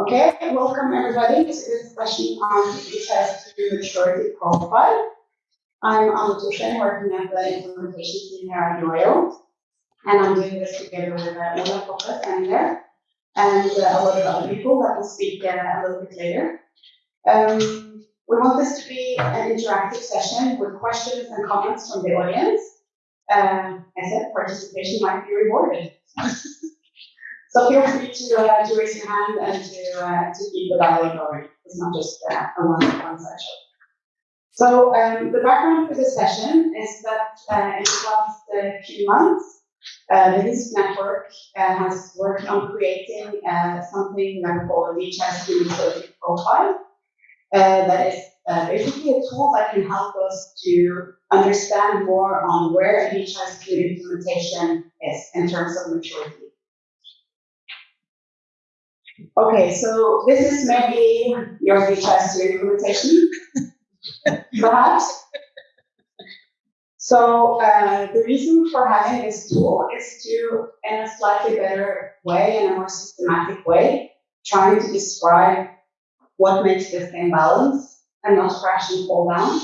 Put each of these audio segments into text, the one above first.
Okay, welcome everybody to this session on DHIS2 maturity profile. I'm Anna Torstein, working at the implementation team here at and I'm doing this together with uh, Koppes and there, and uh, a lot of other people that will speak uh, a little bit later. Um, we want this to be an interactive session with questions and comments from the audience. Uh, I said participation might be rewarded. So feel free to, uh, to raise your hand and to, uh, to keep the dialogue going. It's not just uh, a one-on-one session. So um, the background for this session is that uh, in the last uh, few months, uh, the HISP network has worked on creating something that we call a DHIS maturity profile. that is basically a tool that can help us to understand more on where DHIS2 implementation is in terms of maturity. Okay, so this is maybe your DHIS2 implementation, perhaps. So uh, the reason for having this tool is to, in a slightly better way, in a more systematic way, trying to describe what makes this thing balance and not crash and fall down.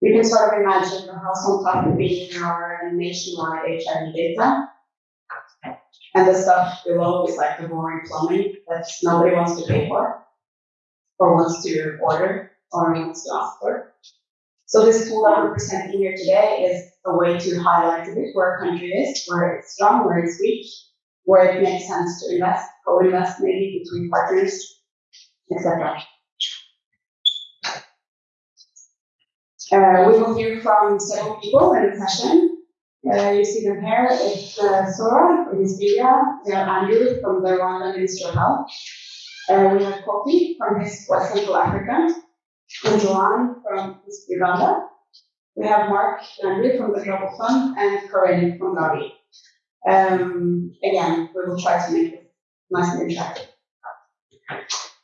You can sort of imagine the house on top of being our nationwide HIV data, and the stuff below is like the boring plumbing that nobody wants to pay for, or wants to order, or wants to ask for. So this tool that we're presenting here today is a way to highlight a bit where a country is, where it's strong, where it's weak, where it makes sense to invest, co-invest maybe between partners, etc. Uh, we will hear from several people in the session. You see them here. It's uh, Sora from Nigeria. We have Andrew from the Rwanda Ministry of Health. Uh, we have Kofi from West Central Africa. And Joanne from Uganda. We have Mark Landry from the Global Fund and Corinne from Gavi. Um, again, we will try to make it nice and interactive.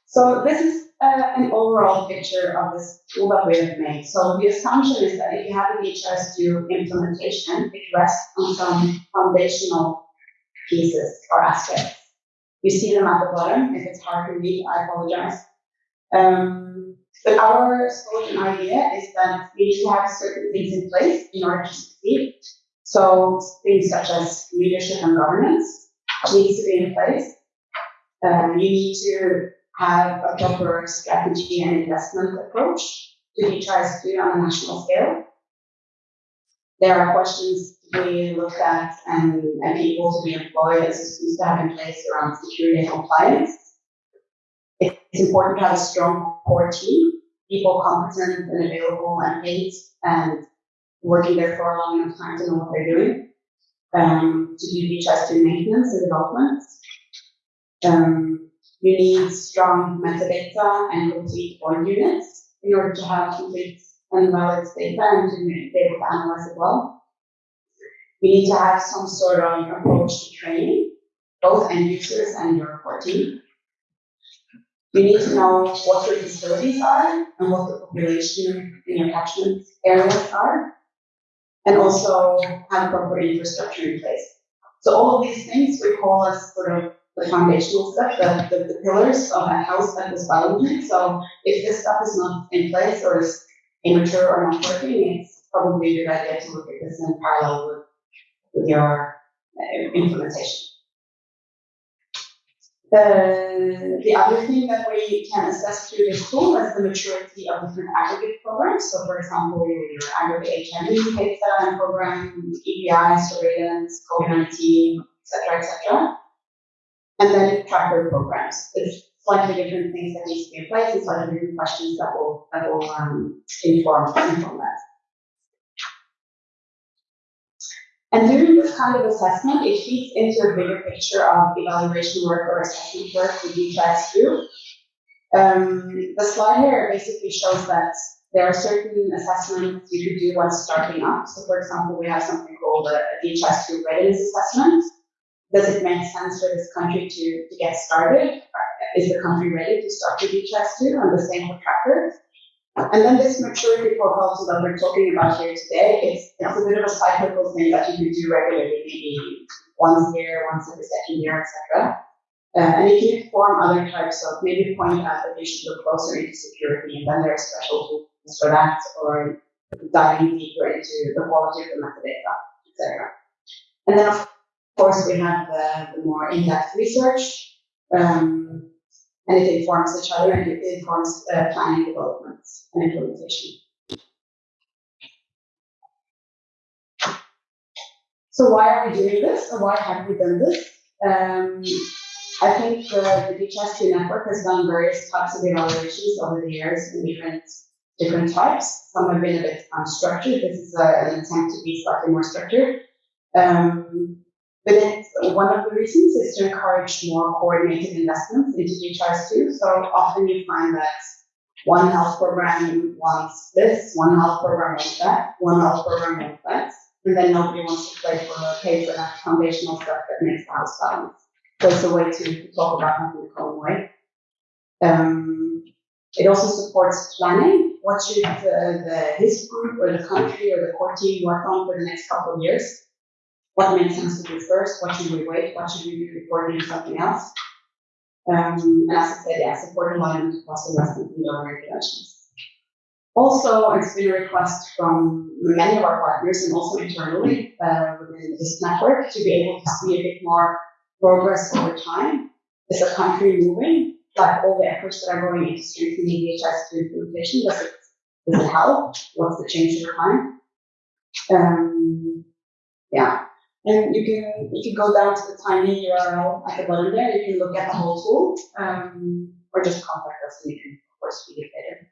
So this is uh, an overall picture of this tool that we have made. So the assumption is that if you have a DHIS2 implementation, it rests on some foundational pieces or aspects. You see them at the bottom. If it's hard to read, I apologize. Um, but our solution idea is that we need to have certain things in place in order to succeed. So things such as leadership and governance needs to be in place. Um, you need to have a proper strategy and investment approach to to do on a national scale. There are questions to be looked at and, and people to be employed and systems to have in place around security and compliance. It's important to have a strong core team, people competent and available and paid and working there for a long enough time to know what they're doing. Um, to do DHIS2 maintenance and development. Um, you need strong metadata and complete point units in order to have complete and valid data and to be able to analyze it well. You need to have some sort of approach to training, both end users and your team. You need to know what your facilities are and what the population in your catchment areas are, and also have proper infrastructure in place. So all of these things we call as sort of the foundational stuff, the, the, the pillars of a house that was balancing. So if this stuff is not in place or is immature or not working, it's probably a good idea to look at this in parallel with, with your uh, implementation. The, the other thing that we can assess through this tool is the maturity of different aggregate programs. So for example, your aggregate HIV data and program, EPI, surveillance, COVID-19, etc., etc and then tracker programs. It's slightly different things that need to be in place and slightly different questions that will that will um, inform inform that. And during this kind of assessment, it feeds into a bigger picture of evaluation work or assessment work with DHIS2. Um, the slide here basically shows that there are certain assessments you could do once starting up. So for example, we have something called a, a DHIS2 readiness assessment does it make sense for this country to, to get started? Is the country ready to start with DHIS2 on the same for trackers? And then this maturity profile that we're talking about here today, it's, it's a bit of a cyclical thing that you can do regularly, maybe once a year, once every second year, etc. Uh, and if you form other types of, maybe point out that you should look closer into security, and then there are special tools for that, or diving deeper into the quality of the metadata, etc. And then, of course, we have the, the more in-depth research, um, and it informs each other and it informs uh, planning development and implementation. So why are we doing this, or why have we done this? Um, I think the, the DHIS2 network has done various types of evaluations over the years in different different types. Some have been a bit unstructured. This is a, an attempt to be slightly more structured. Um, but it's, one of the reasons is to encourage more coordinated investments into DHIS2. So often you find that one health program wants this, one health program wants that, one health program wants that, and then nobody wants to play for pay for that foundational stuff that makes the house balance. So it's a way to talk about having a common way. Um, it also supports planning. What should uh, the HISP group or the country or the core team work on for the next couple of years? What makes sense to do first? What should we wait? What should we do before doing something else? Um, and as I said, yeah, support alignment across investment and donor interventions. Also, it's been a request from many of our partners and also internally uh, within this network to be able to see a bit more progress over time? Is the country moving? Like all the efforts that are going into strengthening DHIS2 implementation, does it, does it help? What's the change over time? Um, yeah. And you can, you go down to the tiny URL at the bottom there, you can look at the whole tool, um, or just contact us and we can, of course, read it later.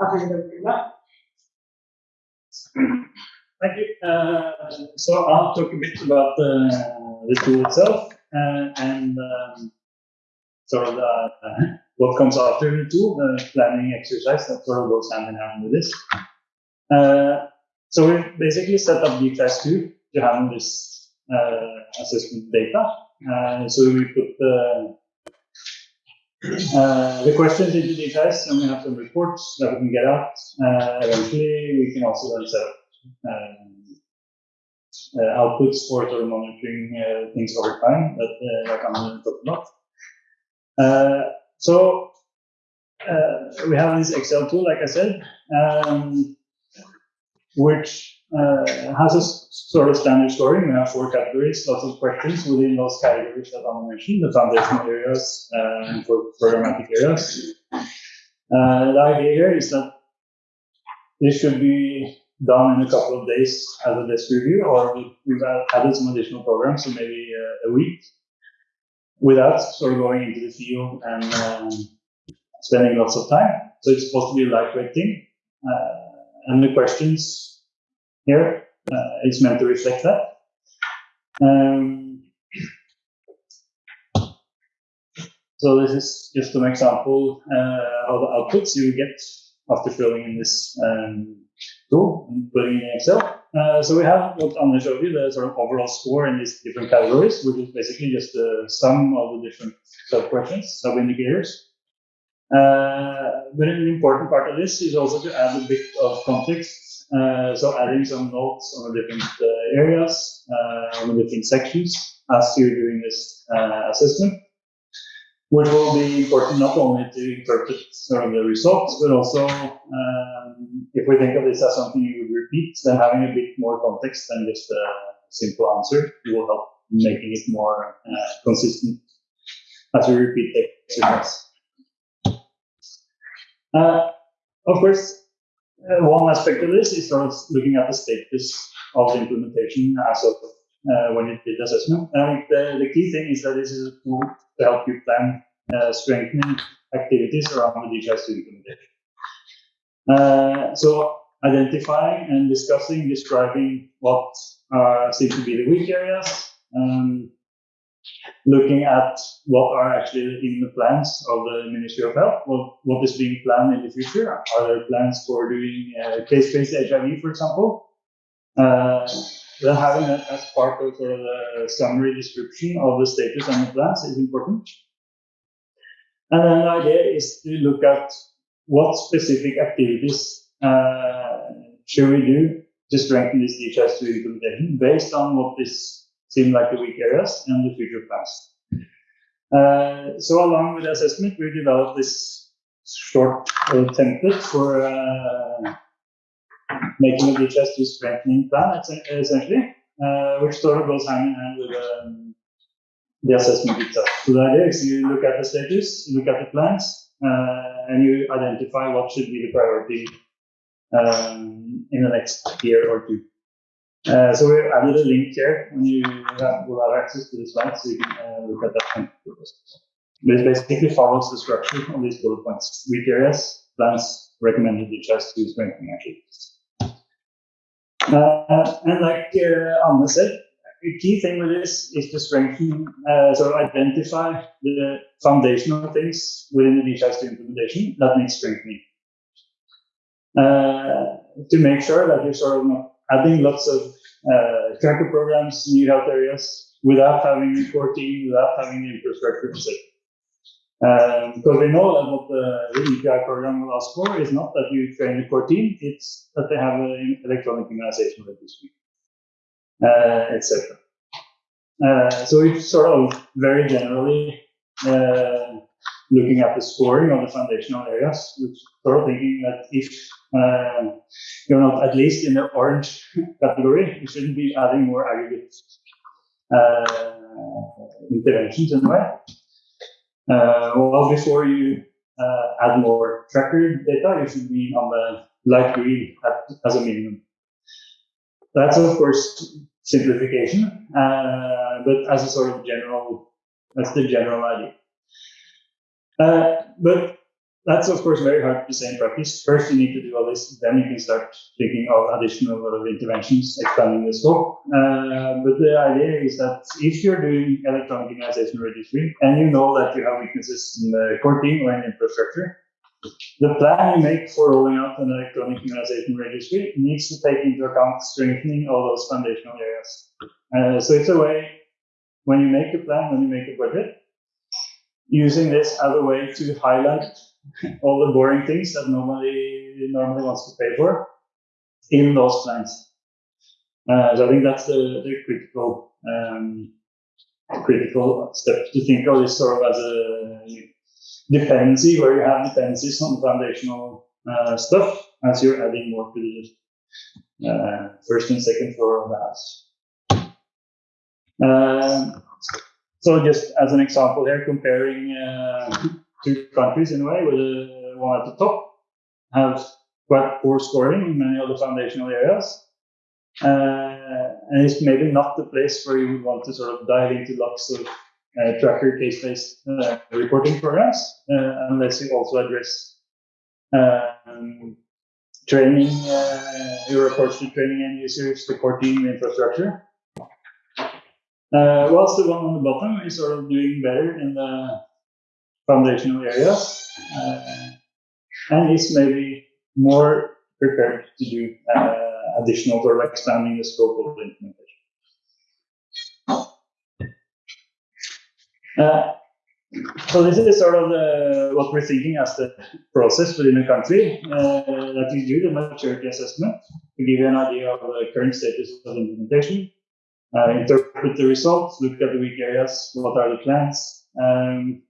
I'll hand over to. Thank you. Uh, so I'll talk a bit about the, tool itself uh, and um, sort of the, uh, what comes after the tool, the planning exercise that sort of goes hand in hand with this. So we basically set up DHIS2 to handle this uh, assessment data. Uh, so we put the uh, the questions into DHIS and we have some reports that we can get out. Uh, eventually, we can also then set up um, uh, outputs for sort of monitoring uh, things over time that like I'm to talk about. so we have this Excel tool, like I said, um, which uh, has a sort of standard scoring. We have four categories, lots of questions within those categories that I mentioned, the foundational areas and for programmatic areas. Uh, the idea here is that this should be done in a couple of days as a desk review, or we've added some additional programs, so maybe uh, a week, without sort of going into the field and um, spending lots of time. So it's supposed to be a lightweight thing. Uh, and the questions here uh, is meant to reflect that. Um, so this is just an example uh, of the outputs you get after filling in this um, tool and putting in Excel. Uh, so we have what Anna showed you, the sort of overall score in these different categories, which is basically just the sum of the different sub-questions, sub-indicators. Uh, but an important part of this is also to add a bit of context. Uh, so adding some notes on the different uh, areas, uh, on the different sections as you're doing this uh, assessment which will be important not only to interpret sort of the results, but also um, if we think of this as something you would repeat, then having a bit more context than just a simple answer will help making it more uh, consistent as we repeat the exercise. Uh, of course, uh, one aspect of this is sort of looking at the status of the implementation as of uh, when you did assessment. I think the, the key thing is that this is a tool to help you plan uh, strengthening activities around the DHIS2 implementation. Uh, so identifying and discussing, describing what uh, seem to be the weak areas, um, looking at what are actually in the plans of the Ministry of Health, what, what is being planned in the future. Are there plans for doing uh, case-based HIV, for example? Uh, having that as part of sort of the summary description of the status and the plans is important. And then the idea is to look at what specific activities uh, should we do to strengthen this DHIS2 implementation based on what is seem like the weak areas and the future plans. Uh, so along with the assessment, we developed this short uh, template for uh, making a DHIS2 strengthening plan, essentially, uh, which sort of goes hand in hand with um, the assessment itself. So the idea is you look at the status, you look at the plans, uh, and you identify what should be the priority um, in the next year or two. Uh, so we added a link here when you have, will have access to the slides, so you can uh, look at that. This basically follows the structure of these bullet points. Weak areas, plans, recommended DHIS2 strengthening activities. Uh, and like uh, Anne said, the key thing with this is to strengthen, uh, so identify the foundational things within the DHIS2 implementation that need strengthening. Uh, to make sure that you're sort of not adding lots of uh, tracker programs, in new health areas, without having a core team, without having the infrastructure to sit. Um, because we know that what the, the EPI program will ask for is not that you train a core team, it's that they have an electronic immunization registry, uh, etc. Uh, so it's sort of very generally uh, looking at the scoring of the foundational areas, which sort of thinking that if uh, you're not at least in the orange category, you shouldn't be adding more aggregate uh, interventions in a way. Uh, well, before you uh, add more tracker data, you should be on the light green at, as a minimum. That's of course simplification, uh, but as a sort of general, that's the general idea. Uh, but that's of course very hard to say in practice. First, you need to do all this, then you can start thinking of additional sort of interventions, expanding the scope. Uh, but the idea is that if you're doing electronic immunization registry and you know that you have weaknesses in the core team or in infrastructure, the plan you make for rolling out an electronic immunization registry needs to take into account strengthening all those foundational areas. Uh, so it's a way when you make a plan, when you make a budget, using this as a way to highlight all the boring things that nobody normally wants to pay for in those plans. Uh, so I think that's the, the critical um, critical step to think of this sort of as a dependency where you have dependencies on foundational uh, stuff as you're adding more to the uh, first and second floor of the house. Uh, so just as an example here, comparing uh, two countries in a way, with the one at the top have quite poor scoring in many of the foundational areas. Uh, and it's maybe not the place where you would want to sort of dive into lots of uh, tracker case-based uh, reporting programs, uh, unless you also address um, training, uh, your approach to training end users, the core team infrastructure. Uh, whilst the one on the bottom. Is sort of doing better in the foundational areas uh, and is maybe more prepared to do uh, additional of expanding the scope of the implementation. Uh, so this is sort of the, what we're thinking as the process within the country uh, that you do the maturity assessment to give you an idea of the current status of the implementation, uh, interpret the results, look at the weak areas, what are the plans, um,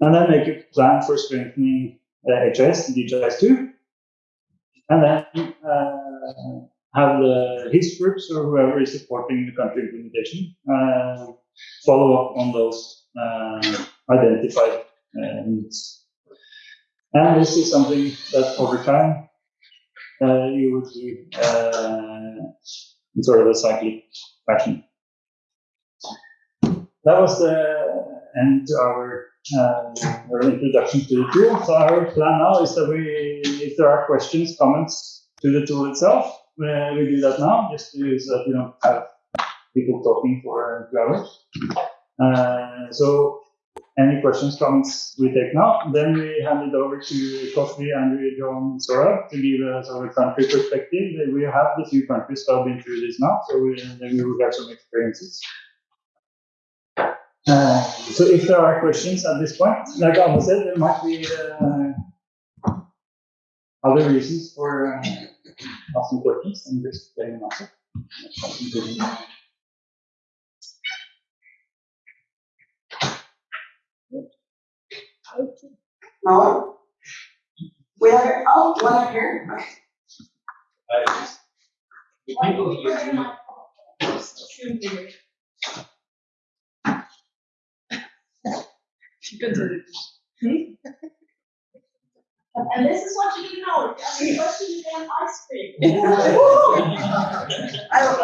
and then make a plan for strengthening uh, HIS and DHIS2, and then uh, have the HISP groups or whoever is supporting the country implementation uh, follow up on those uh, identified uh, needs. And this is something that over time uh, you would do in sort of a cyclic fashion. That was the end to our uh, introduction to the tool. So our plan now is that we, if there are questions, comments to the tool itself, we do that now, just to, so that we don't have people talking for two hours. Uh, so any questions, comments we take now. Then we hand it over to Kofi, Andrew, John, Sora to give sort of country perspective. We have the few countries that have been through this now, so we, we will have some experiences. Uh, so if there are questions at this point, like Anna said, there might be uh, other reasons for uh, asking questions and just getting an answer. No? We have, oh, one up here. Okay. Michael, you, hmm? And this is what you didn't know, I mean, question you get ice cream. I have a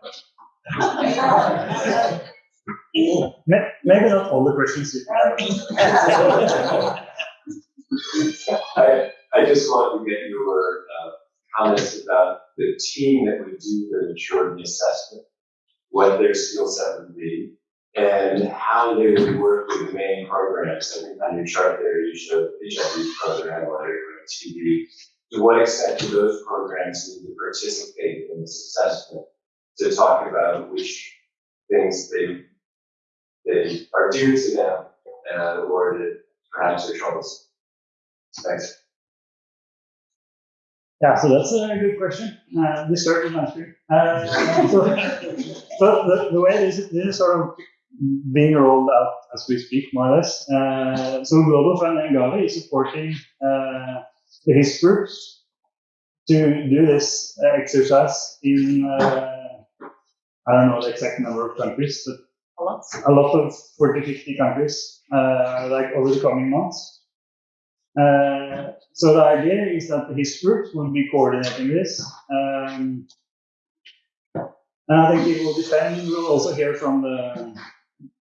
question. May- Maybe not all the questions you have. I, I just want to get your uh, comments about the team that would do the maturity assessment, what their skill set would be, and how they would work with the main programs. I think on your chart there, you showed the HIV program, whether TB. To what extent do those programs need to participate in this assessment to talk about which things they, they are due to them, uh, or perhaps are troublesome? Thanks. Yeah, so that's a good question. Uh, this start with answering. Uh, so, so the, the way this, this is sort of being rolled out as we speak, more or less. Uh, so Global Fund and Gavi is supporting uh, HISP groups to do this exercise in, uh, I don't know the exact number of countries, but A lot. a lot of 40, 50 countries, uh, like over the coming months. Uh, so the idea is that HISP group will be coordinating this. Um, and I think it will depend, we'll also hear from the,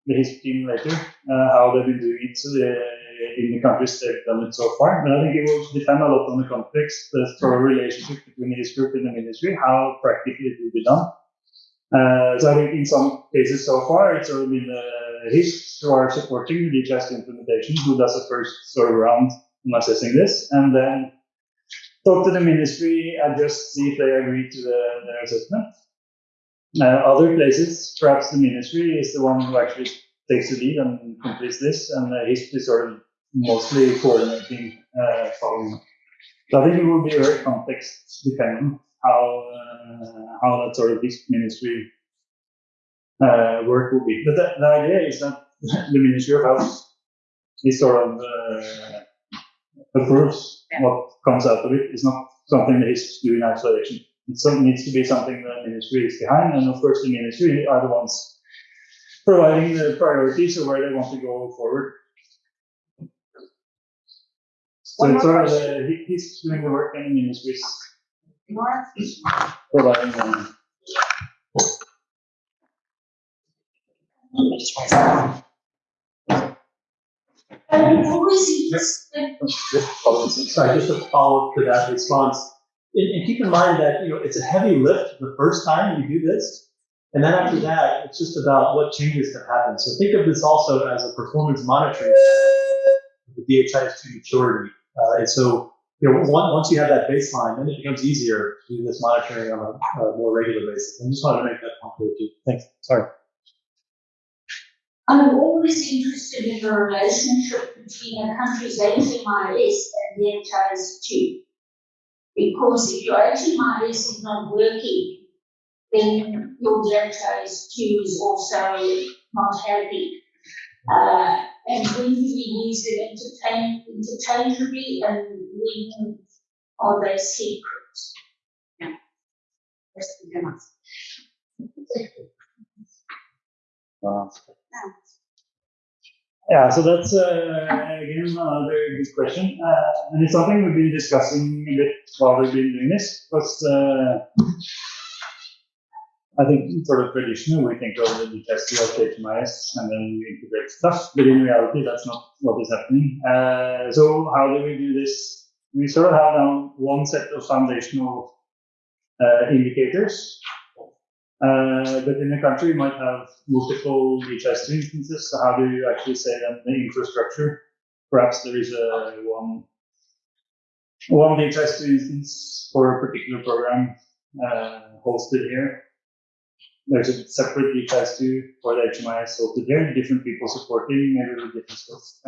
the HISP team later, uh, how they've been doing it uh, in the countries they've done it so far. But I think it will depend a lot on the context, the sort of relationship between HISP group and the ministry, how practically it will be done. Uh, so I think in some cases so far, it's already been the HISP who are supporting the DHIS implementation, who does the first sort of round on assessing this, and then talk to the ministry, adjust, see if they agree to the, their assessment. Uh, other places, perhaps the ministry is the one who actually takes the lead and completes this, and uh, HISP is sort of mostly coordinating, uh, following. So I think it will be very context dependent how uh, how that sort of this ministry uh, work will be. But the, the idea is that the Ministry of Health is sort of uh, approves Yeah. what comes out of it. It's not something that is do in isolation. It needs to be something that the ministry is behind, and of course the ministry are the ones providing the priorities of where they want to go forward. So One it's sort of the, he's doing the work and the ministry's More? providing And always interested, Sorry, just to follow up to that response, and, and keep in mind that, you know, it's a heavy lift the first time you do this. And then after that, it's just about what changes can happen. So think of this also as a performance monitoring the DHIS2 maturity. Uh, and so, you know, once, you have that baseline, then it becomes easier to do this monitoring on a, a more regular basis. I just wanted to make that point clear too. Thanks. Sorry. I'm always interested in the relationship between a country's HMIS and the HIS two. Because if your HMIS is not working, then your DHIS two is also not happy. Uh, and when we use them interchangeably and when are they separate? Yeah. Uh, Yeah, so that's uh, again another good question, uh, and it's something we've been discussing a bit while we've been doing this. Because uh, I think sort of traditionally we think of the test as HMIS and then we integrate stuff, but in reality that's not what is happening. Uh, so how do we do this? We sort of have now one set of foundational uh, indicators uh, but in a country, you might have multiple DHIS instances. So how do you actually say that the infrastructure? Perhaps there is a one one DHIS instance for a particular program uh, hosted here. There's a separate DHIS2 for the HMIS hosted here, different people supporting, maybe with different skills.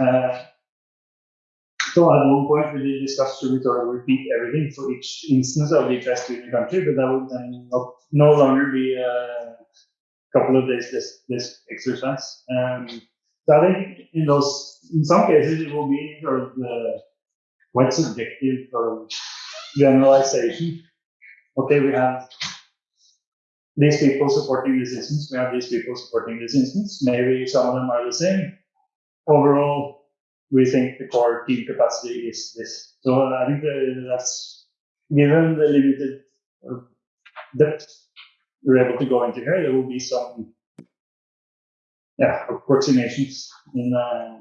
Uh, so at one point we did discuss should we sort of repeat everything for each instance of DHIS2 in the country, but that would then not, no longer be a couple of days this, this exercise. Um, So I think in those, in some cases, it will be sort of the quite subjective of generalization. Okay, we have these people supporting this instance, we have these people supporting this instance. Maybe some of them are the same. Overall, we think the core team capacity is this. So I think that's given the limited uh, depth we're able to go into here, there will be some yeah, approximations in uh,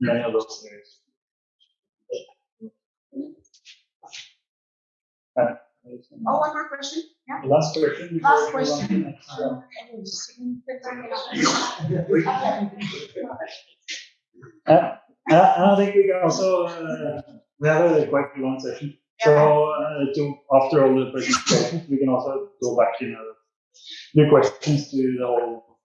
many of those areas. Uh, Oh, one more question? Yeah. Last question. Last we move on to the question. Uh, I and I think we can also, uh, we have a quite long session. So, uh, to, after all the presentations, we can also go back, you know, do questions to the whole.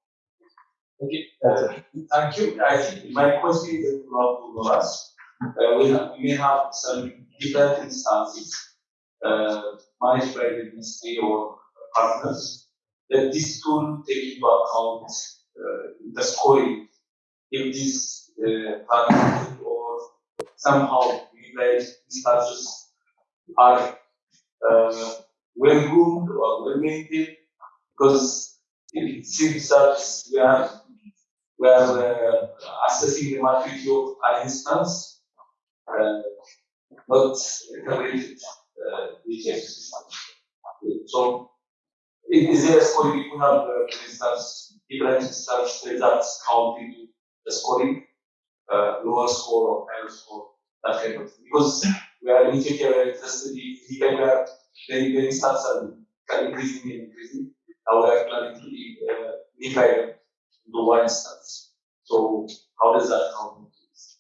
Okay, uh, thank you. I think my question is about to us. Uh, we have, we may have some different instances, uh, managed by the ministry or partners. That this tool take into account, uh, the scoring. If this, uh, partner or somehow utilized instances are, uh, well groomed or well maintained. Because it seems that we are we are uh, assessing the maturity of an instance, uh, not integrated uh. So, it is a scoring, we have, uh, for instance, different instance results counting the scoring, uh, lower score or higher score, that kind of thing. Because we are in Ethiopia, we are interested in, the, the instance are are increasing and increasing. Now we are planning to be, uh, them into one instance. So how does that this?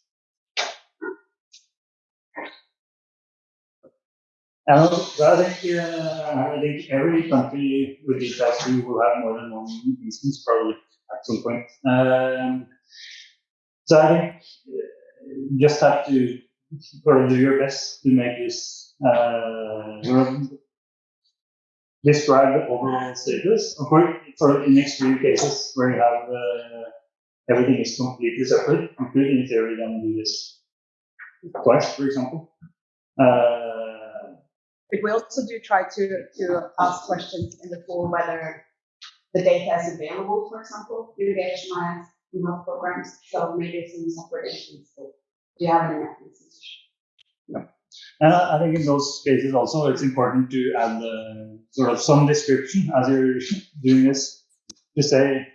And also, I think, uh, I think every country with this will have more than one instance probably at some point. Um, so I think uh, you just have to of do your best to make this, uh, describe the overall status. Of course, for in extreme cases where you have, uh, everything is completely separate, you could in theory then do this twice, for example. Uh, But we also do try to, to ask questions in the form whether the data is available, for example, through the HMIS in health programs. So maybe it's in separate instances. Do you have any methods? And I think in those cases also, it's important to add uh, sort of some description as you're doing this to say,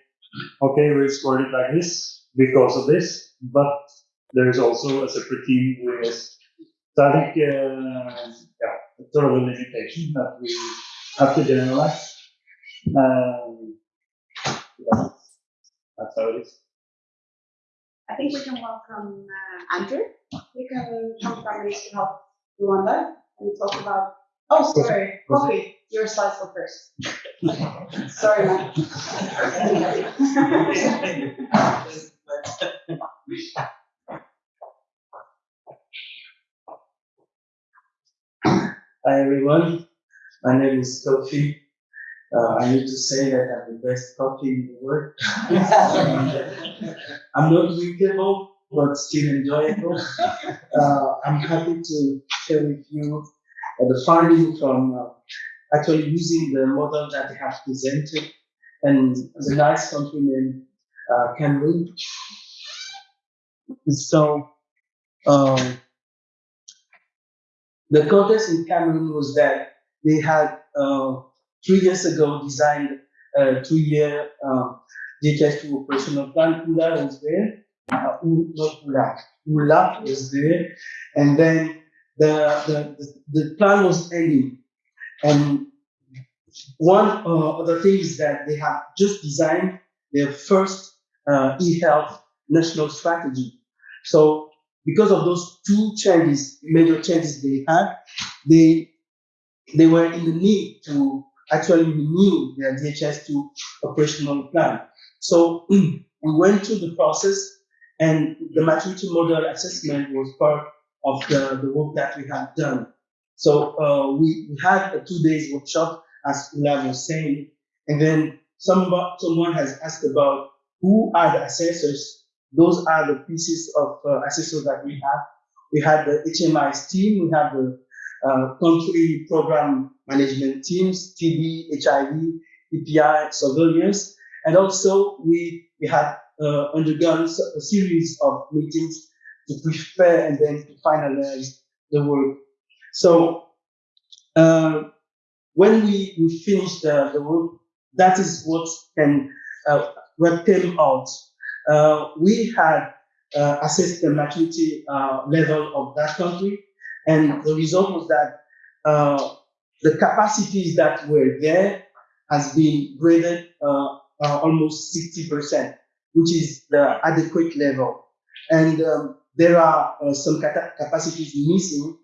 okay, we've scored it like this because of this, but there's also a separate team doing this. So I think, uh, yeah, sort of a limitation that we have to generalize. Um, yeah, that's how it is. I think we can welcome uh, Andrew. You can come from Ministry of Health Rwanda and talk about, oh, sorry, Kofi, your slides go first. Sorry, man. Hi everyone, my name is Kofi. Uh, I need to say that I'm the best coffee in the world. I'm not drinkable, but still enjoyable. Uh, I'm happy to share with you uh, the finding from uh, actually using the model that they have presented and the nice country name uh, Cameroon. So, um, the context in Cameroon was that they had uh, three years ago designed a two-year uh, DHIS2 operational plan. ULA was there, uh, ULA, ULA was there, and then the, the, the, the plan was ending. And one uh, other thing is that they have just designed their first uh, e-health national strategy. So because of those two changes, major changes they had, they they were in the need to actually renew their DHIS2 operational plan. So we went through the process and the maturity model assessment was part of the, the work that we had done. So uh, we, we had a two days workshop, as Ula was saying, and then some, someone has asked about who are the assessors those are the pieces of uh, assessors that we have. We had the HMIS team, we have the uh, country program management teams, TB, HIV, EPI, surveillance, and also we, we had uh, undergone a series of meetings to prepare and then to finalize the work. So uh, when we, we finished the, the work, that is what can uh, what came out. Uh, we had uh, assessed the maturity uh, level of that country, and the result was that uh, the capacities that were there has been graded uh, uh, almost 60%, which is the adequate level. And um, there are uh, some capacities missing,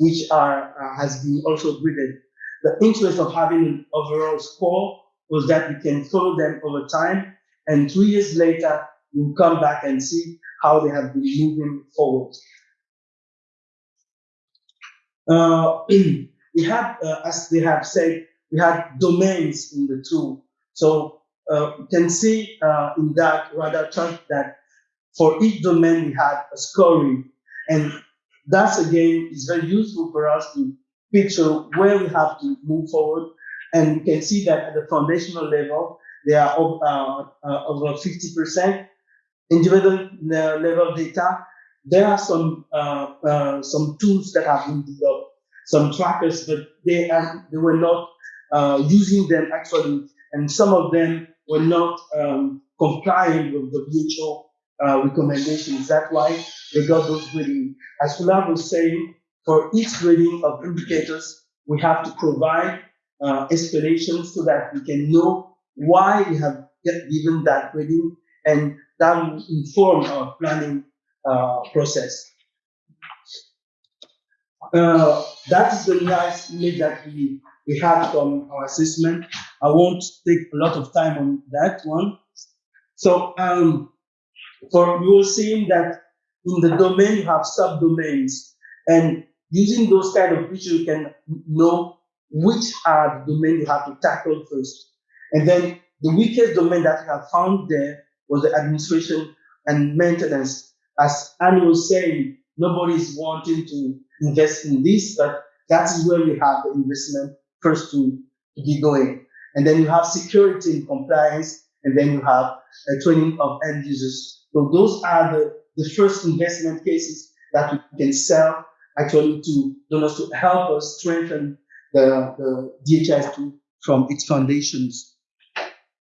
which are uh, has been also graded. The interest of having an overall score was that we can follow them over time, and three years later, we'll come back and see how they have been moving forward. Uh, we had, uh, as they have said, we had domains in the tool. So uh, you can see uh, in that radar chart that for each domain we had a scoring, and that's again is very useful for us to picture where we have to move forward. And you can see that at the foundational level, they are uh, uh, over 50%. Individual level data, there are some uh, uh, some tools that have been developed, some trackers, but they are, they were not uh, using them actually, and some of them were not um, complying with the WHO uh, recommendations. That's why they got those grading. As Kula was saying, for each grading of indicators, we have to provide uh, explanations so that we can know why we have given that grading, and that will inform our planning uh, process. Uh, that is the nice image that we, we had from our assessment. I won't take a lot of time on that one. So, um, for you will see that in the domain you have subdomains, and using those kind of pictures, you can know which are the domain you have to tackle first. And then the weakest domain that we have found there was the administration and maintenance. As Annie was saying, nobody is wanting to invest in this, but that is where we have the investment first to, to get going. And then you have security and compliance, and then you have a training of end users. So those are the, the first investment cases that we can sell actually to donors to help us strengthen the, the DHIS tool from its foundations.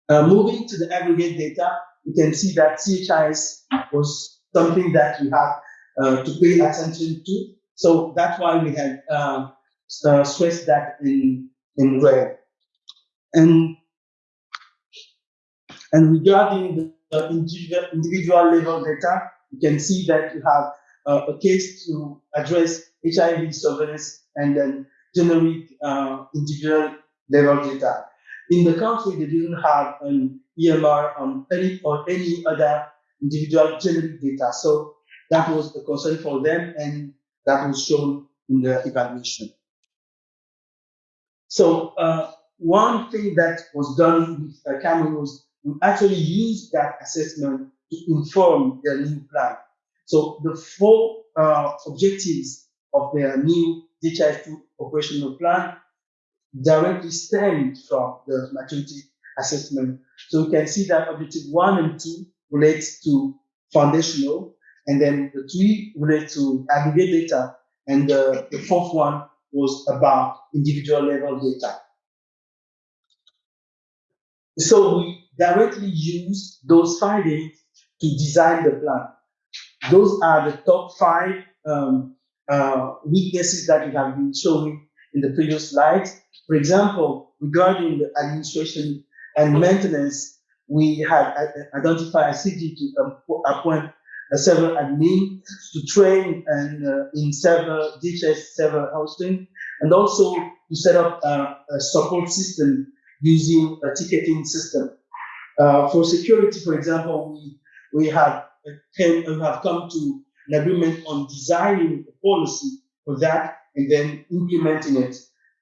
Uh, moving to the aggregate data, you can see that CHIS was something that we have uh, to pay attention to. So that's why we have uh, uh, stressed that in, in red. And, and regarding the, individual, individual level data, you can see that you have uh, a case to address HIV surveillance and then generic uh, individual level data. In the country, they didn't have an EMR on any or any other individual generic data. So that was a concern for them, and that was shown in the evaluation. So uh, one thing that was done with uh, Cameroon was we actually used that assessment to inform their new plan. So the four uh, objectives of their new DHIS2 operational plan directly stemmed from the maturity assessment. So you can see that objective one and two relates to foundational, and then the three relate to aggregate data, and the, the fourth one was about individual level data. So we directly use those findings to design the plan. Those are the top five um, uh, weaknesses that we have been showing in the previous slides. For example, regarding the administration and maintenance, we had identified a city to appoint a server admin to train and uh, in server DHIS server hosting, and also to set up uh, a support system using a ticketing system. Uh, for security, for example, we we have came, we have come to an agreement on designing a policy for that and then implementing it.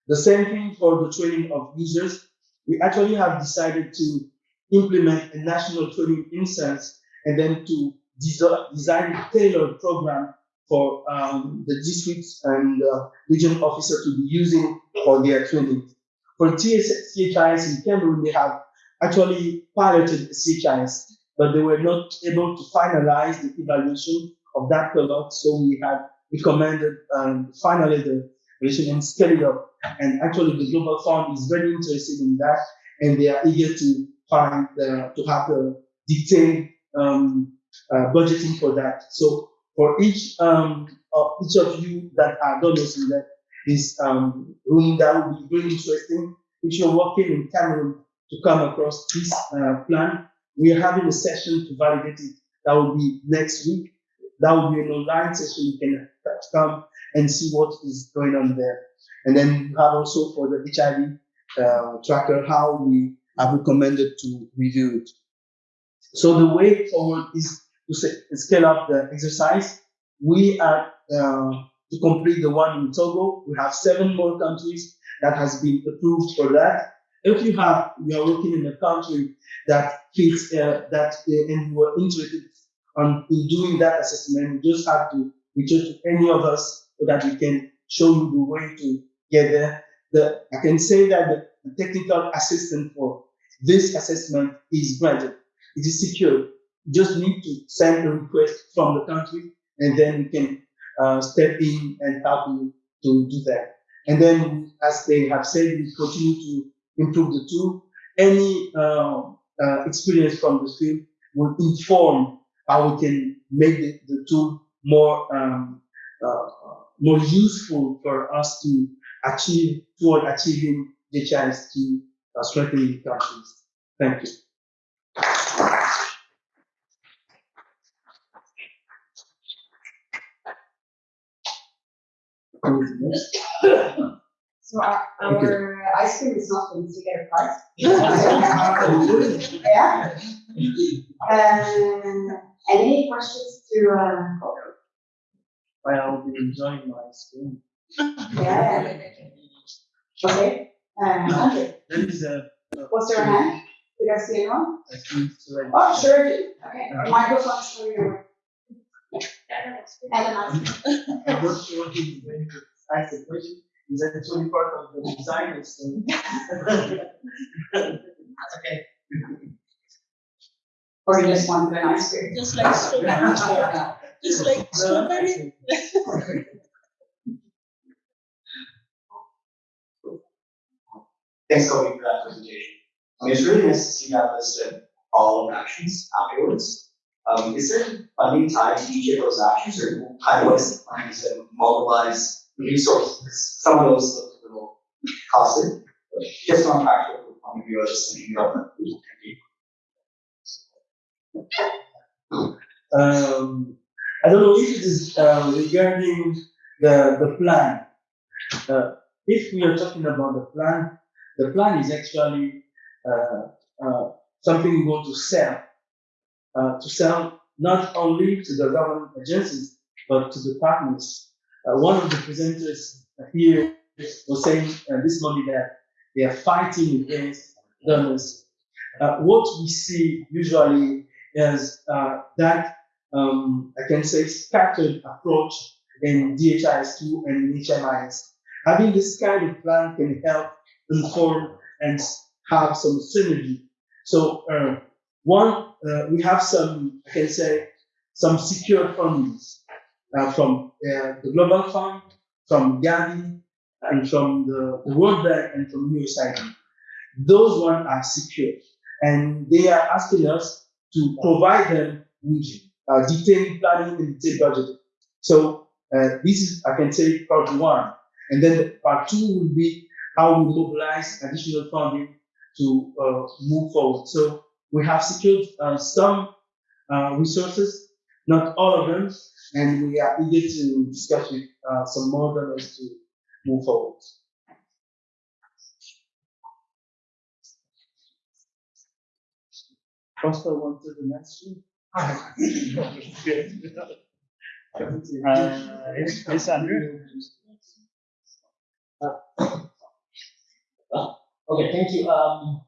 The same thing for the training of users. We actually have decided to implement a national training instance and then to design a tailored program for um, the districts and uh, regional officers to be using for their training. For CHIS in Cameroon, they have actually piloted CHIS, but they were not able to finalize the evaluation of that pilot. So we had recommended um, finally the evaluation and scale it up. And actually, the Global Fund is very interested in that, and they are eager to find the, to have the detailed um, uh, budgeting for that. So for each um, of each of you that are donors in that is um, room, that would be really interesting. If you're working in Cameroon to come across this uh, plan, we are having a session to validate it. That will be next week. That will be an online session. You can come and see what is going on there. And then you have also for the HIV uh, tracker how we have recommended to review it. So the way forward is to scale up the exercise. We are uh, to complete the one in Togo. We have seven more countries that has been approved for that. If you have you are working in a country that fits uh, that uh, and you are interested on in doing that assessment, you just have to reach out to any of us so that we can show you the way to get there. The, I can say that the technical assistance for this assessment is granted. It is secure. You just need to send a request from the country, and then we can uh, step in and help you to do that. And then, as they have said, we continue to improve the tool. Any uh, uh, experience from the field will inform how we can make the, the tool more um, uh, more useful for us to achieve toward achieving the chance to uh, strengthen the countries. Thank you. So our, Thank you. our ice cream is not going to get a prize. Yeah. Um, any questions to, uh, I'll be enjoying my screen. yeah, okay, um, Andrew, There is a, what's your hand? Did I see anyone? a screen to Oh, sure, okay, microphone's for you. And a mic. I'm not sure what is going to ask the question. Is actually part of the design, so. Okay. Or you just want an ice cream? Just like strawberry, just like strawberry. Thanks, Kofi, for that presentation. I mean, it's really nice to see that list of all of actions afterwards. Um, is there funding tied to each of those actions, or how what is plan to mobilize resources? Some of those look a little costly, but just on practical point of view, I was just thinking about that. Um, I don't know if it is uh, regarding the, the plan. Uh, if we are talking about the plan, the plan is actually uh, uh, something we want to sell. Uh, to sell not only to the government agencies, but to the partners. One of the presenters here was saying this morning that they are fighting against donors. Uh, what we see usually is uh, that um, I can say scattered approach in DHIS2 and in HMIS. Having this kind of plan can help inform and have some synergy. So uh, one, uh, we have some, I can say, some secure funds uh, from uh, the Global Fund, from Gavi, and from the, World Bank and from USAID. Those ones are secure, and they are asking us to provide them with uh, detailed planning and detailed budget. So uh, this is, I can say, part one. And then part two will be how we mobilize additional funding to uh, move forward. So we have secured uh, some uh, resources, not all of them, and we are eager to discuss with uh, some more donors to move forward. Costa, want to the next one? Uh, yes, yes, Andrew? Okay, thank you. Um,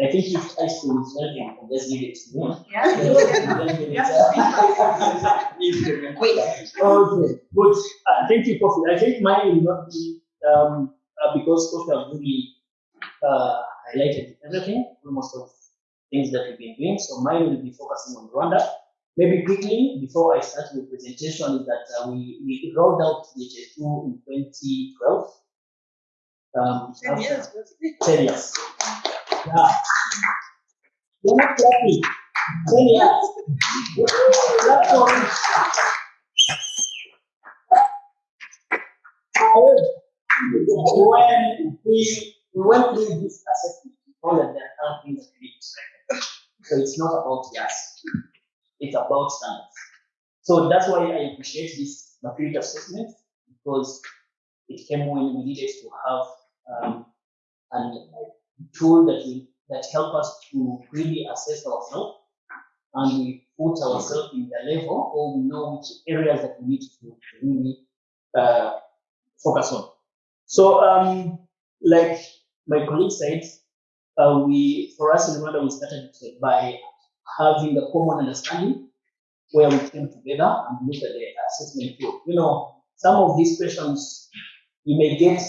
I think if high school is learning, you can just give it to me. Yeah. Then give it, Yes. Wait, Okay, good. Uh, thank you, Kofi. I think mine will not be, um, uh, because Kofi have really, uh, highlighted everything, almost of things that we've been doing. So mine will be focusing on Rwanda. Maybe quickly, before I start the presentation, is that uh, we, we rolled out DHIS2 in 2012. Um, ten after- years? Ten years. Yeah. You're not clapping. Ten years. Clap for it. However, when we, we went through this assessment, we found that there are things that we need to strengthen. So it's not about yes, it's about standards. So that's why I appreciate this maturity assessment because it came when we needed to have um, an tool that we that help us to really assess ourselves and we put ourselves in the level or we know which areas that we need to really uh, focus on. So, um, like my colleague said, uh, we for us in Rwanda we started by having a common understanding where we came together and looked at the assessment tool. You know, some of these questions you may get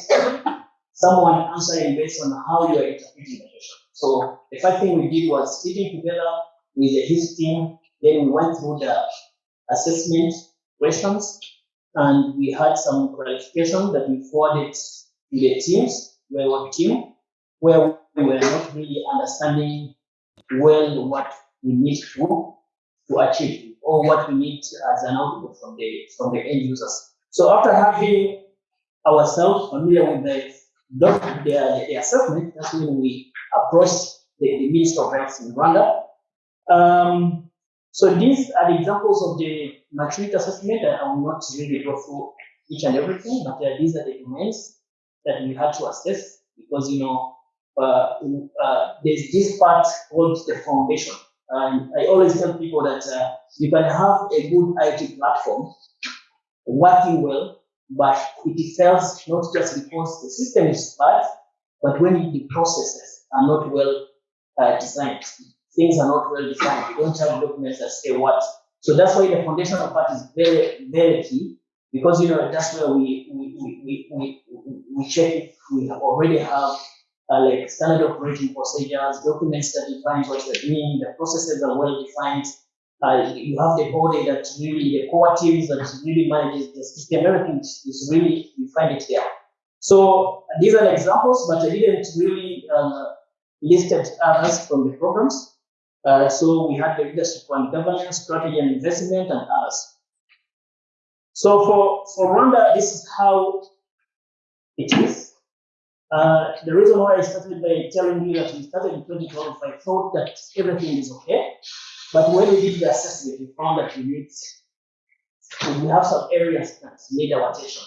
someone answering based on how you are interpreting the question. So the first thing we did was sitting together with his team, then we went through the assessment questions and we had some clarification that we forwarded to the teams, where a team, where we were not really understanding well what we need to, to achieve or what we need as an output from the, from the end users. So after having ourselves familiar with the, doc- the, the assessment, that's when we approached the, the Minister of Health in Rwanda. Um, so these are the examples of the maturity assessment. I will not really go through each and everything, but these are the domains that we had to assess because, you know, uh, uh, there's this part called the foundation. And I always tell people that uh, you can have a good IT platform working well, but it fails not just because the system is bad, but when the processes are not well uh, designed, things are not well designed, You don't have documents that say what. So that's why the foundational part is very, very key because you know that's where we we we we, we, we check if we already have uh, like standard operating procedures, documents that define what you're doing, the processes are well defined. You have the body that really, the core teams that really manages the system, everything is really, you find it there. So these are examples, but I didn't really uh, listed others from the programs. Uh, so we had the leadership and governance, strategy and investment, and others. So for, for Rwanda, this is how it is. Uh, the reason why I started by telling you that we started in 2012, I thought that everything is okay. But when we did the assessment, we found that we need, we have some areas that need our attention.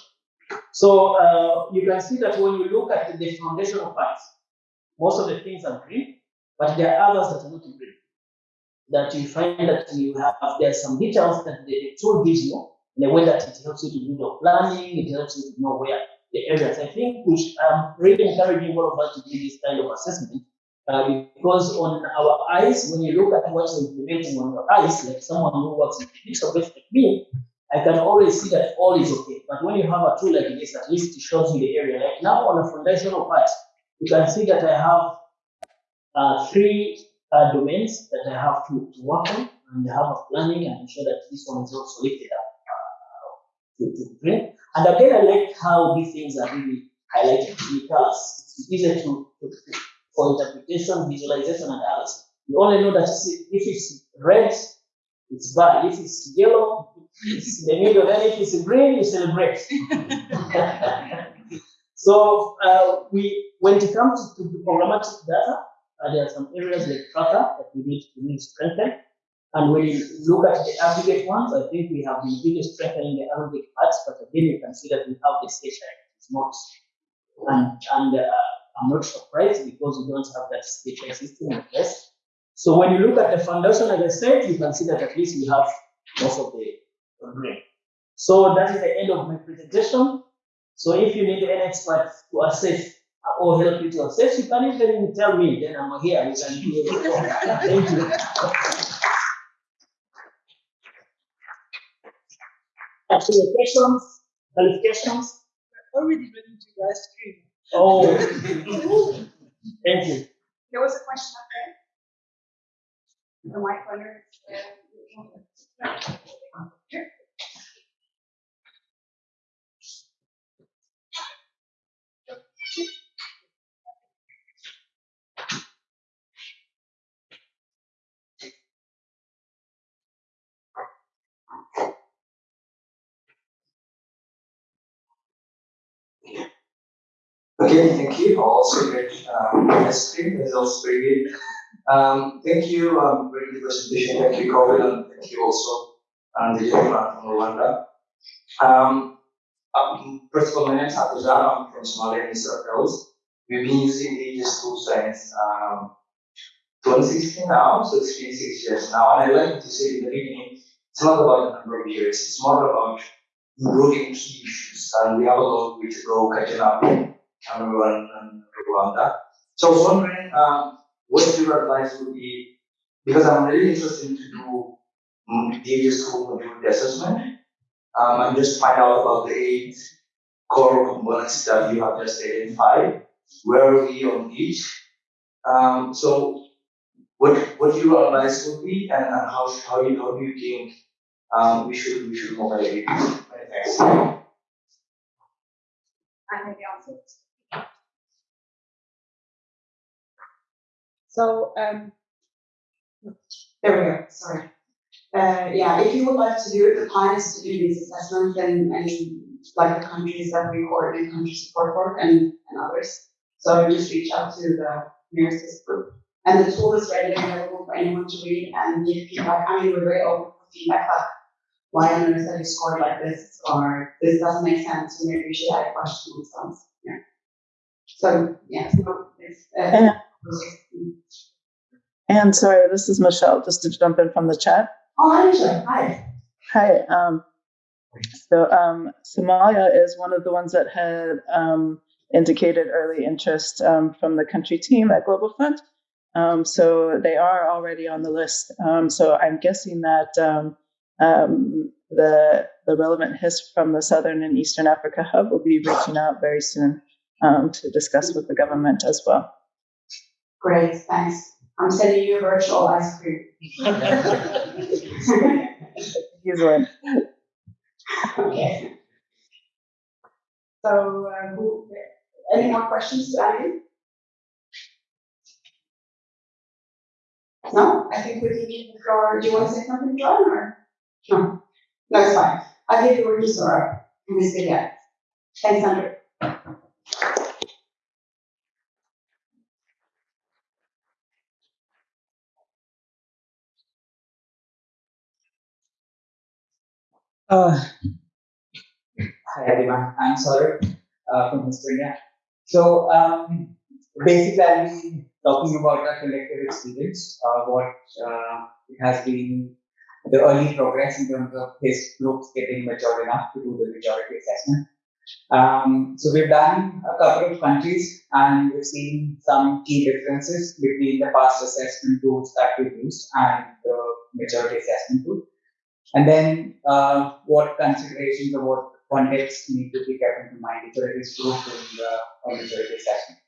So uh, you can see that when you look at the foundational parts, most of the things are green, but there are others that are not green. That you find that you have, there are some details that the, tool gives you, in a way that it helps you to do your planning, it helps you to know where the areas. I think should, um, really encouraging all of us to do this kind of assessment uh, because on our eyes, when you look at what you're implementing on your eyes, like someone who works in pixel based like me, I can always see that all is okay. But when you have a tool like this, at least it shows you the area. Like now on the foundational part, you can see that I have uh, three uh, domains that I have to, to work on, and I have a planning and ensure that this one is also lifted up uh, to, to print. And again, I like how these things are really highlighted because it's easier to, to, to for interpretation, visualization, and others. You only know that if it's red, it's bad. If it's yellow, it's in the middle. Then if it's green, you celebrate. so uh, we, when it comes to the programmatic data, uh, there are some areas like tracker that we need to really strengthen. And when you look at the aggregate ones, I think we have been really strengthening the aggregate parts, but again, you can see that we have the station. It's not, and, and uh, I'm not surprised because we don't have that station system in place. So when you look at the foundation, like I said, you can see that at least we have most of the green. So that is the end of my presentation. So if you need an expert to assess or help you to assess, you can even tell me, then I'm here, you can do it. Thank you. Actually, questions, qualifications? Already ready to the ice cream. Oh, thank you. There was a question up there. The white corner. Okay, thank you. Also great, um, ice cream also very good. Um, thank you, um, very presentation. Thank you, Colin, and thank you also, um, the gentleman from Rwanda. Um, um, first of all, my name is Hatuza. I'm from Somalia, of Health. We've been using Aegis tool since, um, 2016 now, so it's been six years now. And I like to say in the beginning, it's not about the number of years, it's more about improving key issues. And we have a long way to go catching up Cameroon and Rwanda. So I was wondering, um, what your advice would be, because I'm really interested to do mm, the school module assessment. Um, and just find out about the eight core components that you have just identified. Where are we on each? Um, so what, what your advice would be and, and how, how you, how do you think, um, we should, we should move ahead? Thanks. I know the answer. So, um, there we go, sorry. Uh, yeah, if you would like to do it, the plan is to do these assessments and, and like the countries that we coordinate country support for and, and others. So just reach out to the nearest group. And the tool is ready and available for anyone to read and give feedback. I mean, we're very open for feedback, like why on earth have you scored like this, or this doesn't make sense, or maybe you should add a question stuff. Yeah. So, yeah, so it's, uh, Yeah. And sorry, this is Michelle, just to jump in from the chat. Oh, hi, Michelle. hi. Hi. Um, so um, Somalia is one of the ones that had um, indicated early interest um, from the country team at Global Fund. Um, so they are already on the list. Um, so I'm guessing that um, um, the the relevant HISP from the Southern and Eastern Africa Hub will be reaching out very soon um, to discuss with the government as well. Great, thanks. I'm sending you a virtual ice cream. Usually. Okay. So, uh, who, any more questions to? No, I think we can give the floor, do you want to say something, John, or? No, no, it's fine. I'll give the word to Saurabh, Ms. Gilead. Thanks, Andrew. Uh, hi everyone, I'm Saurabh uh, from Australia. So um, basically, I'll be talking about our collective experience, uh, what uh, it has been the early progress in terms of HISP groups getting mature enough to do the maturity assessment. Um, so we've done a couple of countries and we've seen some key differences between the past assessment tools that we've used and the maturity assessment tool. And then uh, what considerations or what context need to be kept in mind for this group in the maturity assessment.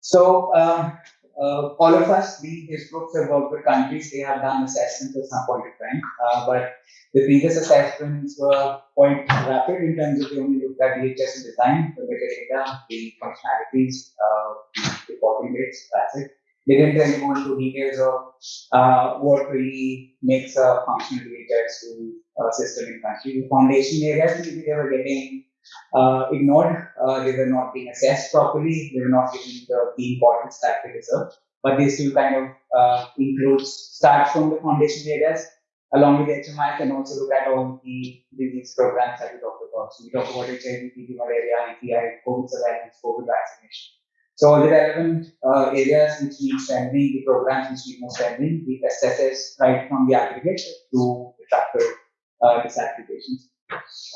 So um, uh, all of us, we, these groups have worked with countries, they have done assessments at some point in time, uh, but the previous assessments were quite rapid in terms of they only looked at DHIS design, the metadata, the functionalities, uh, the reporting rates, that's it. They didn't really go into details of uh, what really makes a functional DHIS2 a system in country. The foundation areas, maybe they were getting uh, ignored. Uh, they were not being assessed properly. They were not given the, the importance that they deserve. But they still kind of uh, include start from the foundation areas along with HMI and also look at all the disease programs that we talked about. So we talked about HIV, malaria, EPI, COVID surveillance, COVID vaccination. So all the relevant uh, areas which need strengthening, the programs which need more strengthening, we assess right from the aggregate to the tracker uh, disaggregations.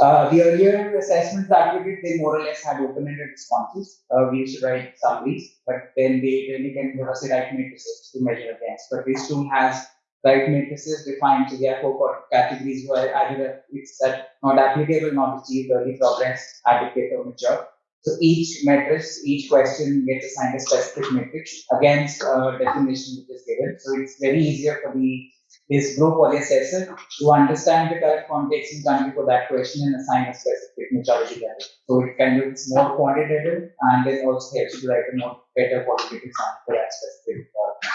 Uh, the earlier assessments that we did, they more or less had open-ended responses. Uh, we used to write summaries, but then they really can give us the right matrices to measure against. But this tool has right matrices defined. So there are four categories where either it's not applicable, not achieved, early progress, adequate, or mature. So each matrix, each question gets assigned a specific matrix against a definition which is given. So it's very easier for the this group or the assessor to understand the correct context in country for that question and assign a specific maturity level. So it kind of is more quantitative and it also helps you write a more better qualitative sample for that specific uh.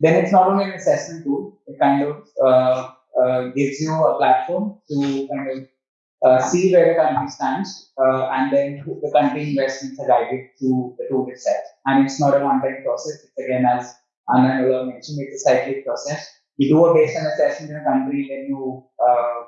Then it's not only an assessment tool, it kind of uh, uh, gives you a platform to kind of uh, see where the country stands, uh, and then the country investments are guided to the tool itself. And it's not a one-time process. It's again, as Anna mentioned, it's a cyclic process. You do a baseline assessment in a country, then you uh,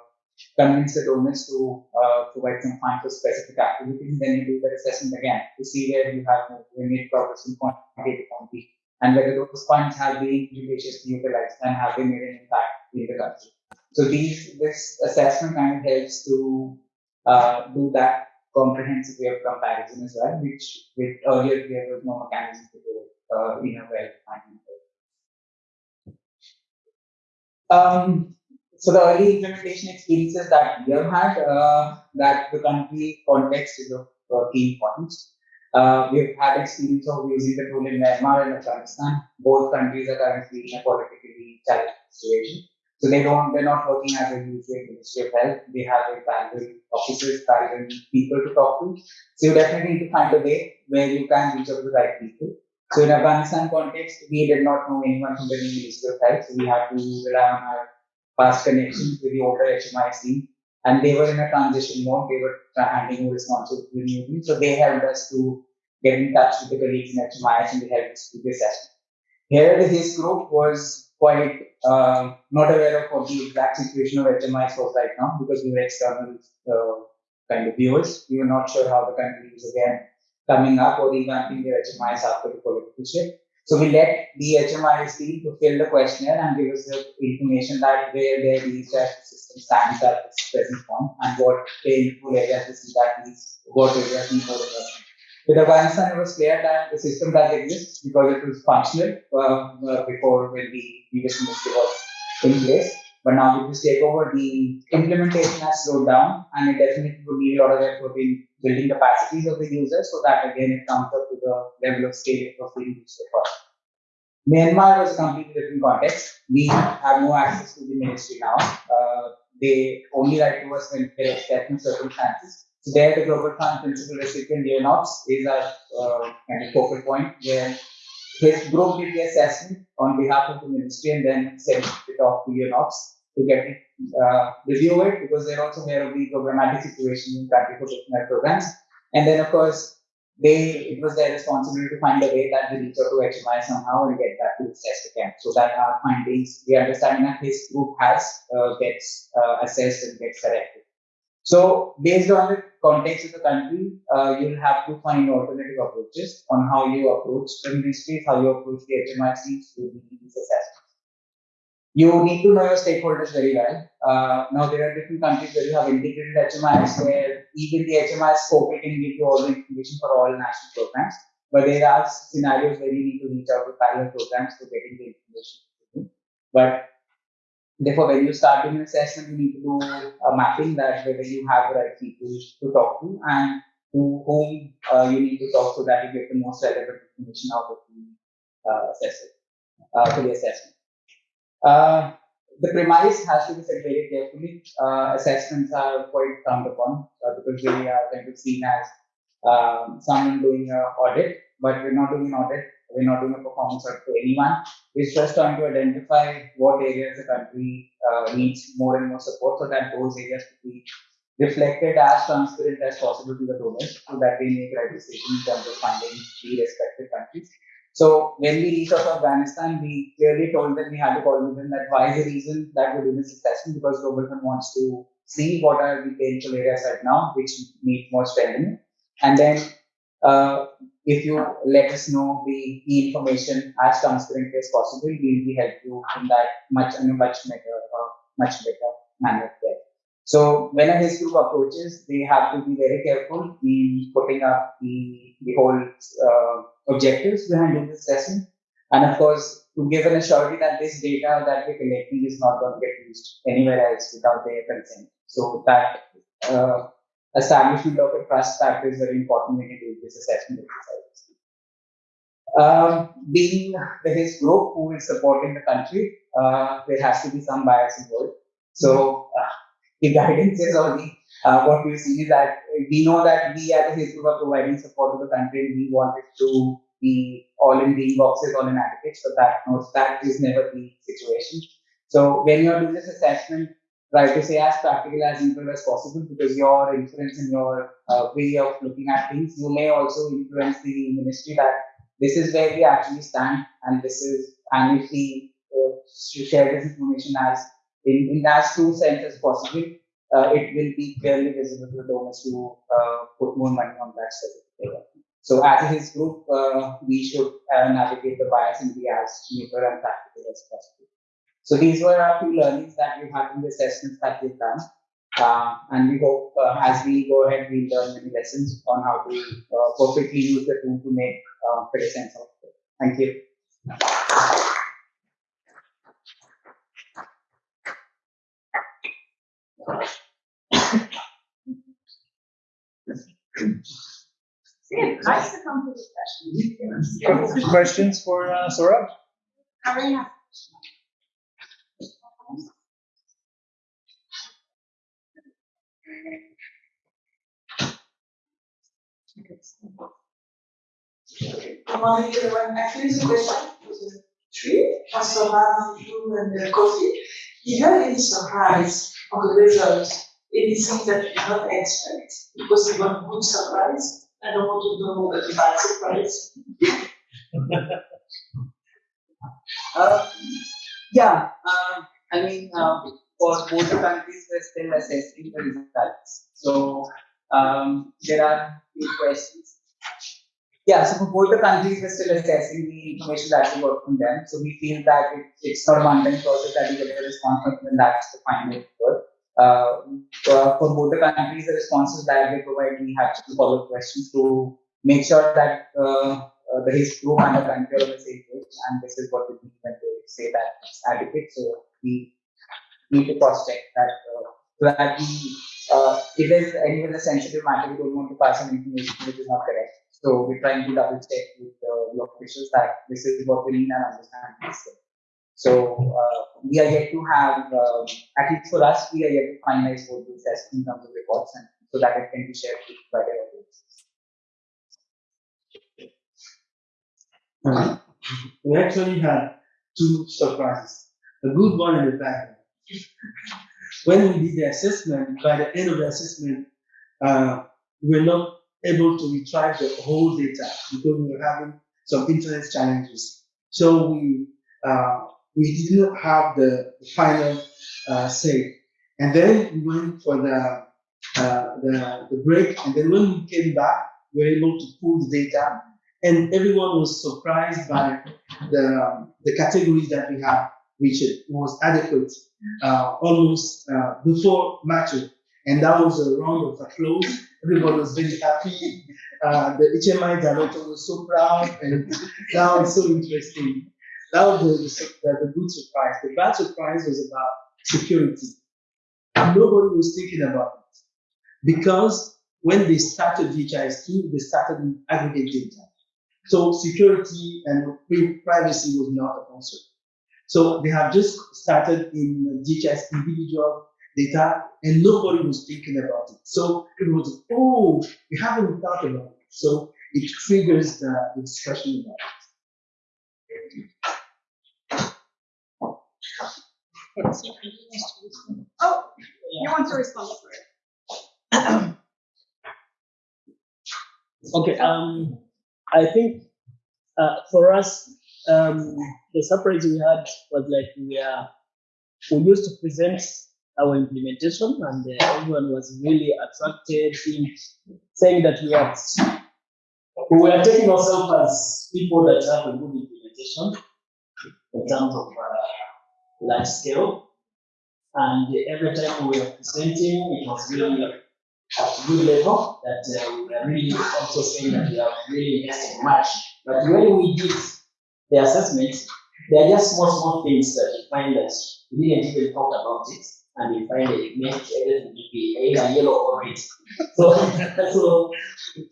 convince the donors to uh, provide some funds for specific activities, then you do the assessment again to see where you have made progress in point A to point and whether those funds have been judiciously utilized and have they made an impact in the country. So these this assessment kind of helps to uh, do that comprehensive way of comparison as well, which with earlier there was no mechanism to do uh, in a well-defined. Um, so the early implementation experiences that we have had, uh, that the country context is of uh, key importance. Uh, we've had experience of using the tool in Myanmar and Afghanistan. Both countries are currently in a politically challenging situation. So they don't, they're not working as a usual Ministry of Health. They have a parallel officers, parallel people to talk to. So you definitely need to find a way where you can reach out to the right people. So in Afghanistan context, we did not know anyone from the Ministry of Health. So we had to rely on our past connections with the older HMIS team. And they were in a transition mode. They were handing over responsibility to the new. So they helped us to get in touch with the colleagues in HMIS and they helped us do the assessment. Here, the HISP group was quite uh, not aware of what the exact situation of HMIS was right now because we were external uh, kind of viewers. We were not sure how the country is again coming up or revamping their HMIS after the political shift. So we let the HMIS team to fill the questionnaire and give us the information that where their research system stands at this present form point and what painful areas to see that these what areas need more investment. With Afghanistan, it was clear that the system does exist because it was functional uh, uh, before when the previous ministry was in place. But now with this takeover, the implementation has slowed down and it definitely would need a lot of effort in building capacities of the users so that again it comes up to the level of scale was being used for. Myanmar was a completely different context. We have no access to the ministry now. Uh, they only write to us when there are certain circumstances. There, the Global Fund principal recipient, UNOPS, is a uh, kind of focal point where HISP group did the assessment on behalf of the ministry and then sent it off to UNOPS to get it, uh, review it because they're also aware of the programmatic situation in country for different programs. And then, of course, they it was their responsibility to find a way that we reach out to HMI somehow and get that to assess again. So that our findings, the understanding that HISP group has uh, gets uh, assessed and gets corrected. So based on the context of the country, uh, you'll have to find alternative approaches on how you approach the ministries, how you approach the HMICs to these assessments. You need to know your stakeholders very well. Uh, now there are different countries where you have integrated HMIs where even the HMI scope can give you all the information for all national programs. But there are scenarios where you need to reach out to parallel programs to getting the information. But Therefore, when you start doing an assessment, you need to do a mapping that whether you have the right people to talk to and to whom uh, you need to talk so that you get the most relevant information out of the uh, assessment, uh, for the assessment. Uh, the premise has to be set very carefully. Uh, assessments are quite frowned upon uh, because they are kind of seen as um, someone doing an audit, but we're not doing an audit we're not doing a performance audit to anyone. We're just trying to identify what areas the country uh, needs more and more support so that those areas could be reflected as transparent as possible to the donors so that they make right decisions in terms of funding the respective countries. So when we reached out to Afghanistan, we clearly told them we had to coordinate them that why the reason that we're doing this assessment because Global Fund wants to see what are the potential areas right now which need more strengthening. And then uh, if you let us know the key information as transparently as possible, we will help you in that much in a much better, uh, much better manner there. So when a HISP group approaches, they have to be very careful in putting up the, the whole uh, objectives behind this assessment. And of course, to give an assurance that this data that we're collecting is not going to get used anywhere else without their consent. So that uh, establishment of a trust factor is very important when you do this assessment exercise. Um, being the HISP group who is supporting the country, uh, there has to be some bias involved. So uh, the guidance is only uh, what we see is that we know that we as a HISP group are providing support to the country. and We want it to be all in green boxes, all in aggregates, but that knows that is never the situation. So when you're doing this assessment, try to say as practical as neutral as possible because your influence and your uh, way of looking at things, you may also influence the ministry that this is where we actually stand and this is, and if we uh, share this information as in, in as true sense as possible, uh, it will be clearly visible to donors to uh, put more money on that specific. So as HISP group, uh, we should uh, navigate the bias and be as neutral and practical as possible. So these were our few learnings that we've had in the assessments that we've done. Uh, and we hope uh, as we go ahead, we learn many lessons on how to uh, perfectly use the tool to make uh, better sense of it. Thank you. See, nice to come to this session. Questions for uh, Saurabh? Good morning, everyone. Actually, it's a question the tree, Pastor Lana, you and the Kofi. Is there any surprise on the results? Anything that you did not expect? Because you want good surprise. I don't want to know the bad surprise. Uh, yeah, uh, I mean, uh, for both the countries, we're still assessing the results. So um, there are few questions. Yeah, so for both the countries, we're still assessing the information that we got from them. So we feel that it, it's not a one-time process that we get a response from them, that's the final word. Uh, uh, for both the countries, the responses that they provide, we have to follow questions to make sure that uh, uh, the HIS and the country are on the same page, and this is what we mean when they say that it's adequate. So we need to cross check that uh, so that we, uh, if there's any other sensitive matter, we don't want to pass on information which is not correct. So we're trying to double check with uh, the officials that this is what we need and understand this. So uh, we are yet to have, um, at least for us, we are yet to finalize both the assessment in terms of reports and so that it can be shared with the audience. Uh, we actually had two surprises, a good one and a bad one. When we did the assessment, by the end of the assessment, uh, we were not able to retrieve the whole data because we were having some internet challenges. So we uh, we did not have the final uh, say. And then we went for the, uh, the the break, and then when we came back, we were able to pull the data and everyone was surprised by the, the categories that we have, which was adequate uh, almost uh, before matching. And that was a round of applause. Everybody was very happy. Uh, the HMI director was so proud, and that was so interesting. That was the, the, good surprise. The bad surprise was about security. Nobody was thinking about it because when they started DHIS2, they started with aggregate data. So security and privacy was not a concern. So they have just started in DHIS individual data and nobody was thinking about it. So it was, oh, we haven't thought about it. So it triggers the, the discussion about Oh, you want to respond to it? Okay, um, I think uh, for us, um, the surprise we had was like we are we used to present our implementation, and uh, everyone was really attracted in saying that we are we were taking ourselves as people that have a good implementation in terms of uh, large scale. And every time we were presenting, it was really at a good level that uh, we were really also saying that we are really investing much. But when we did the assessment, there are just small, small things that we find that we didn't even talk about it. And we find that it makes everything to be either yellow or red. So, so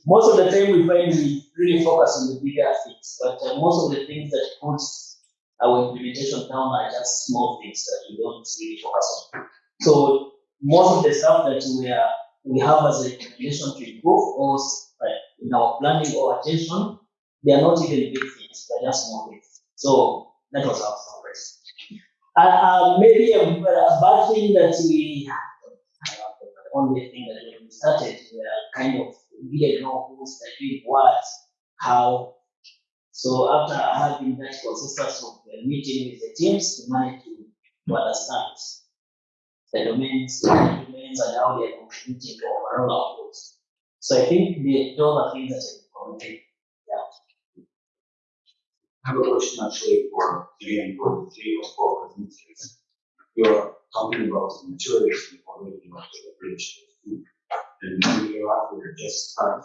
most of the time we find we really focus on the bigger things, but uh, most of the things that puts our implementation down are just small things that we don't really focus on. So most of the stuff that we are we have as a recommendation to improve or uh, in our planning or attention, they are not even big things, they're just small things. So that was our progress. Uh, uh, maybe a, a bad thing that we only thing that we started, we are kind of we didn't know who's doing what, how. So after having that process of uh, meeting with the teams, we managed to, understand the domains, the domains and how they are contributing to overall outputs. So I think the, those are things that I commented. I have a question actually for, again, for the three or four presenters. You're talking about the materials you already want to bridge to. And you're after just start.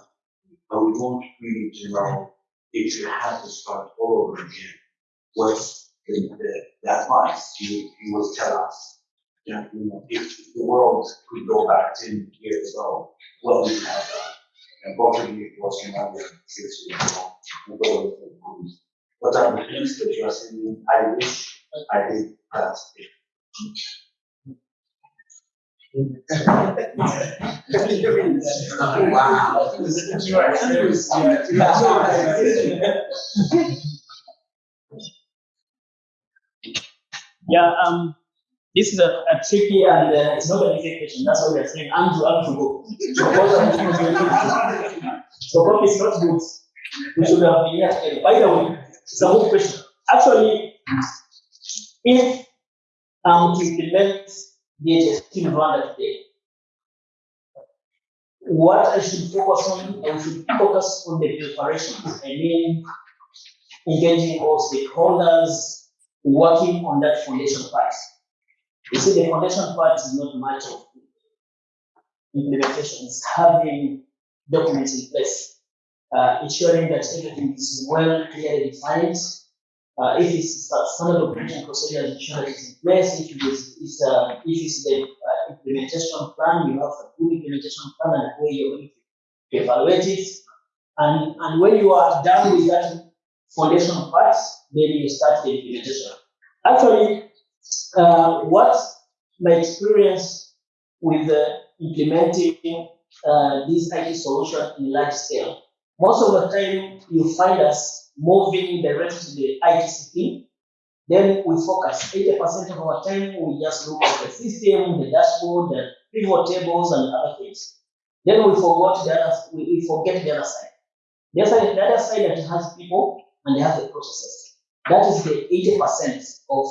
But we don't really know if you have to start all over again. What's the, the, the advice you, you will tell us? Yeah, you know, if the world could go back ten years ago, what would you have done? And both of you was another six years ago. and with the what the things that you are saying, I wish I did that? Wow. Yeah, um, this is a, a tricky and uh, it's not an easy question. That's why we are saying Andrew, Andrew, go. I'm. So coffee is not good. We should have been here. By the way, it's a good question. Actually, if um to implement DHIS in Rwanda today, what I should focus on, I should focus on the preparations. I mean, engaging all stakeholders, working on that foundation part. You see, the foundation part is not much of implementation, it's having documents in place, uh, ensuring that everything is well clearly defined. Uh, if it's a standard operation procedure, ensure it's in place. If it is, it's, uh, if it's the uh, implementation plan, you have a good implementation plan and where you're going to evaluate it. And, and when you are done with that foundation part, then you start the implementation. Actually, uh, what my experience with uh, implementing uh, this IT solution in large scale, most of the time you find us moving directly to the IT team. Then we focus 80% of our time, we just look at the system, the dashboard, the pivot tables, and other things. Then we forgot the other, we, we forget the other side. The other side, the other side that has people and they have the processes. That is the 80% of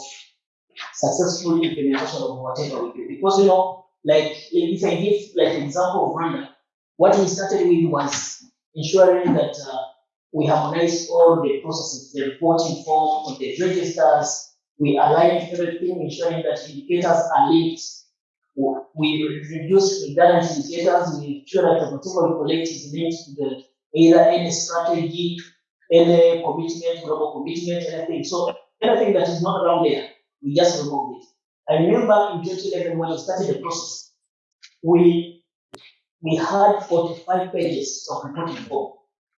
successful implementation of whatever we do. Because you know, like if I give like an example of Rwanda, what we started with was ensuring that uh, we harmonize all the processes, the reporting form, the registers, we align everything, ensuring that indicators are linked. We reduce redundant indicators, we ensure that whatever we collect is linked to the either any strategy, any commitment, global commitment, anything. So anything that is not around there, we just remove it. I remember in 2011 when we started the process, we we had 45 pages of reporting form.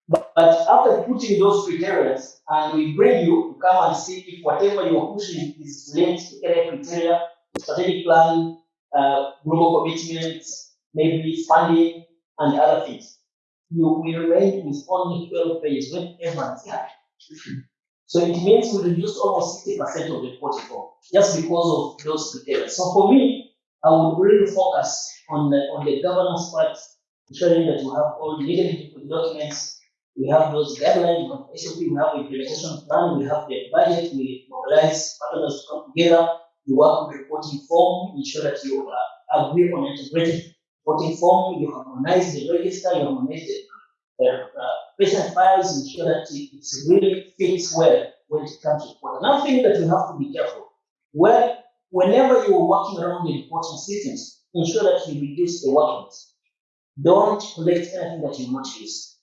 But, but after putting those criteria, and we bring you to come and see if whatever you are pushing is linked to any criteria, strategic plan, uh, global commitments, maybe funding, and other things. You will remain with only 12 pages when everyone's happy. So it means we reduced almost 60% of the reporting form just because of those criteria. So for me, I would really focus on the, on the governance part, ensuring that we have all legally documents, we have those guidelines, we have SOP, we have implementation plan, we have the budget, we mobilize partners to come together, you work on reporting form, ensure that you uh, agree on integrated reporting form, you harmonize the register, you harmonize the uh, uh, patient files, ensure that it really fits well when it comes to report. Another thing that we have to be careful, where whenever you are working around the reporting systems, ensure that you reduce the workloads. Don't collect anything that you not use.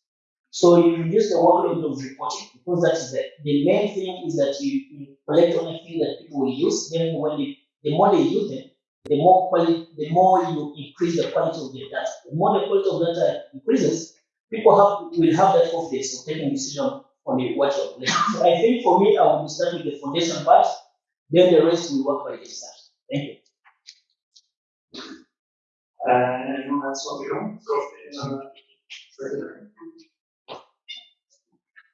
So you reduce the workload of reporting because that is the, the main thing is that you, you collect only things that people will use. Then when they, the more they use them, the more quality, the more you increase the quality of the data. The more the quality of data increases, people have will have that confidence of taking decision on the what. So I think for me, I will start with the foundation part, then the rest will work by themselves. Thank you. Uh, anyone else want to go? So, uh, further.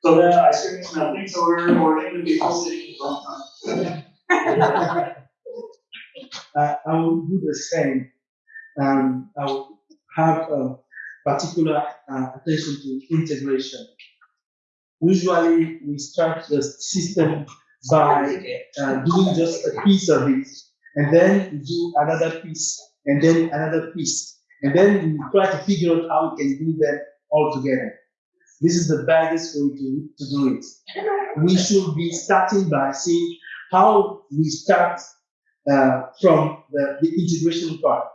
So the ice cream is melting, so we're ordering the people sitting in front. Uh, I will do the same. Um, I will have a particular uh, attention to integration. Usually, we start the system by uh, doing just a piece of it, and then we do another piece, and then another piece, and then we try to figure out how we can do them all together. This is the baddest way to, to do it. We should be starting by seeing how we start uh, from the, the integration part.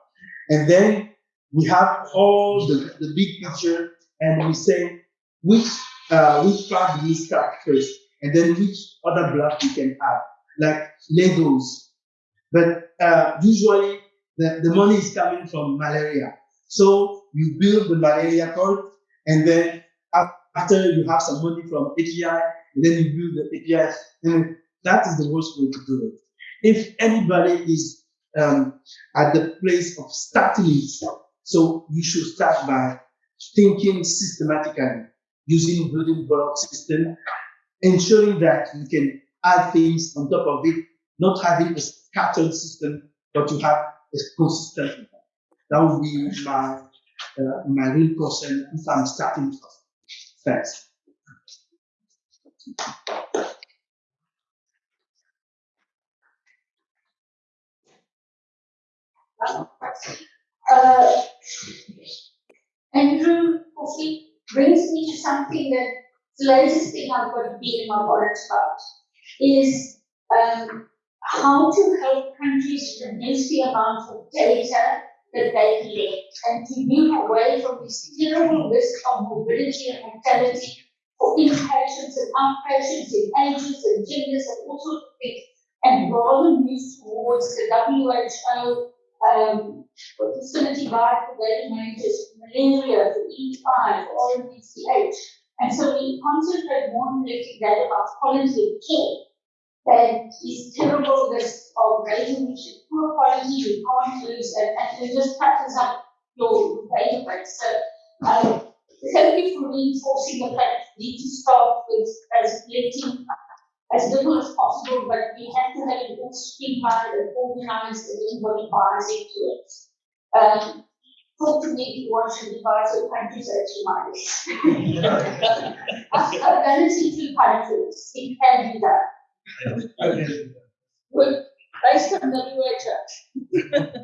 And then we have all the, the big picture and we say which uh, which part do we start first and then which other block you can have, like Legos. But uh, usually the, the money is coming from malaria. So you build the malaria part and then after you have some money from API, and then you build the API, and that is the worst way to do it. If anybody is um, at the place of starting so you should start by thinking systematically, using building block system, ensuring that you can add things on top of it, not having a scattered system, but you have a consistent one. That would be my uh, my real concern if I'm starting first. Thanks. Uh, Andrew Coffey brings me to something that the latest thing I've got to be in my wallet about is um, how to help countries reduce the amount of data that they collect and to move away from this terrible risk of morbidity and mortality for inpatients and outpatients in ages and genders and all sorts of things, and rather move towards the WHO um, facility guide for daily managers, malaria, for E5, for RMNCH. And so we concentrate more on collecting data about quality of care that is terrible risk of raising which is poor quality, you can't lose, and, and it just touches up your database. So um, thank you for reinforcing the fact we need to start with as collecting as little as possible, but we have to have it all streamlined and organized and everybody buys into it. Um, to if you want to devise your I've done it in two countries, it can be done. Good, based on WHO.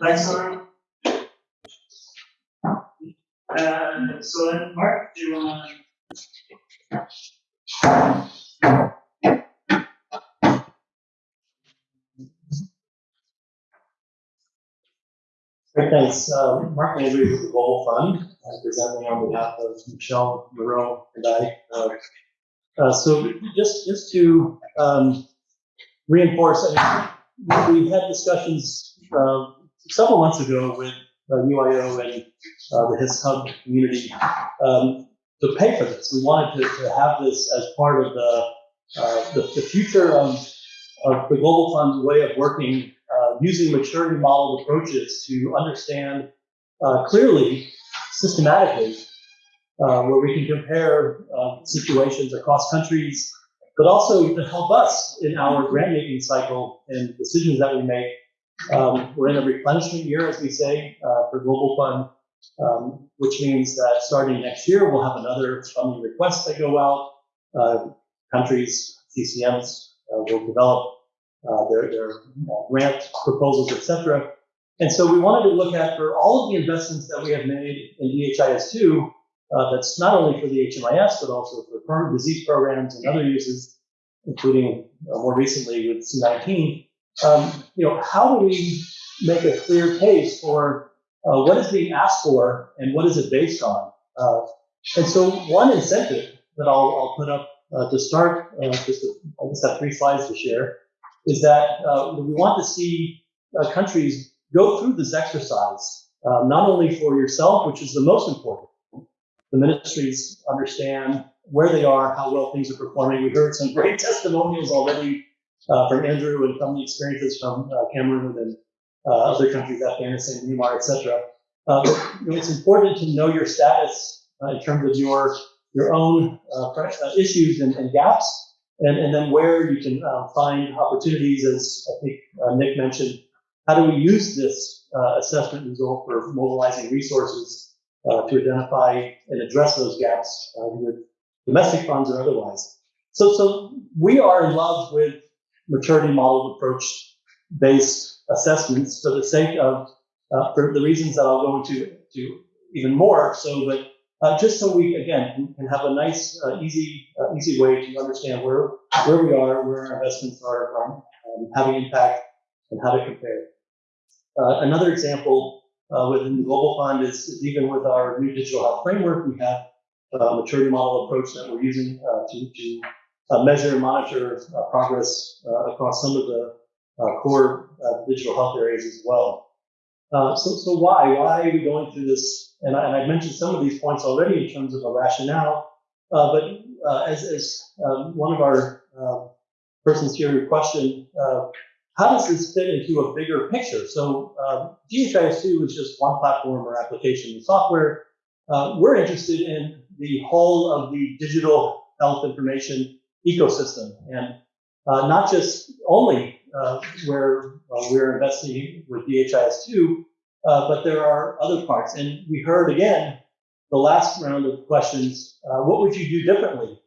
Thanks, Laura. Uh, so then, Mark, do you want Great, thanks. Uh, Mark Landry with the Global Fund, uh, presenting on behalf of Michelle Moreau and I. Uh, uh, so just just to um, reinforce, I mean, we had discussions uh, several months ago with uh, UIO and uh, the HIS Hub community um, to pay for this. We wanted to, to have this as part of the, uh, the, the future of, of the Global Fund's way of working uh, using maturity model approaches to understand uh, clearly, systematically, uh, where we can compare uh, situations across countries, but also to help us in our grant making cycle and decisions that we make. Um, we're in a replenishment year, as we say, uh, for Global Fund, um, which means that starting next year, we'll have another funding request that go out. Uh, countries, CCMs will develop uh, their, their uh, grant proposals, et cetera. And so we wanted to look at for all of the investments that we have made in DHIS2, uh, that's not only for the HMIS, but also for current disease programs and other uses, including uh, more recently with C19, um, you know, how do we make a clear case for uh, what is being asked for and what is it based on? Uh, and so one incentive that I'll, I'll put up uh, to start, just to, I just have three slides to share, is that uh, we want to see uh, countries go through this exercise, uh, not only for yourself, which is the most important. The ministries understand where they are, how well things are performing. We heard some great testimonials already uh, from Andrew and from the experiences from uh, Cameroon and uh, other countries, Afghanistan, Myanmar, etc. It's important to know your status in terms of your your own issues and, and gaps, and, and then where you can uh, find opportunities, as I think uh, Nick mentioned. How do we use this uh, assessment result for mobilizing resources uh, to identify and address those gaps uh, with domestic funds or otherwise? So, so we are in love with maturity model approach based assessments for the sake of, uh, for the reasons that I'll go into to even more. So, but uh, just so we again can, have a nice, uh, easy, uh, easy way to understand where where we are, where our investments are, are um, having impact, and how to compare. Uh, another example uh, within the global fund is, is even with our new digital health framework, we have a maturity model approach that we're using uh, to, to uh, measure and monitor uh, progress uh, across some of the uh, core uh, digital health areas as well. Uh, so, so why? Why are we going through this? And I, and I mentioned some of these points already in terms of a rationale, uh, but uh, as, as um, one of our uh, persons here questioned, uh, how does this fit into a bigger picture? So um, DHIS2 is just one platform or application of software. We're interested in the whole of the digital health information ecosystem and not just only uh, where we're investing with DHIS2, uh, but there are other parts. And we heard again the last round of questions, uh, what would you do differently?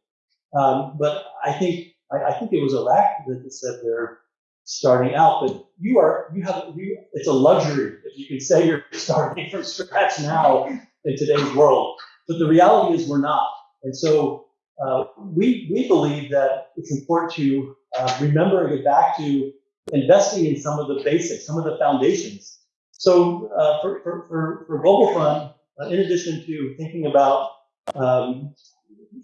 Um, but I think I, I think it was Iraq that said they're starting out, but you are you have you, it's a luxury if you can say you're starting from scratch now in today's world. But the reality is we're not. And so uh, we we believe that it's important to uh, remember and get back to investing in some of the basics, some of the foundations. So uh, for, for, for, Global Fund, uh, in addition to thinking about um,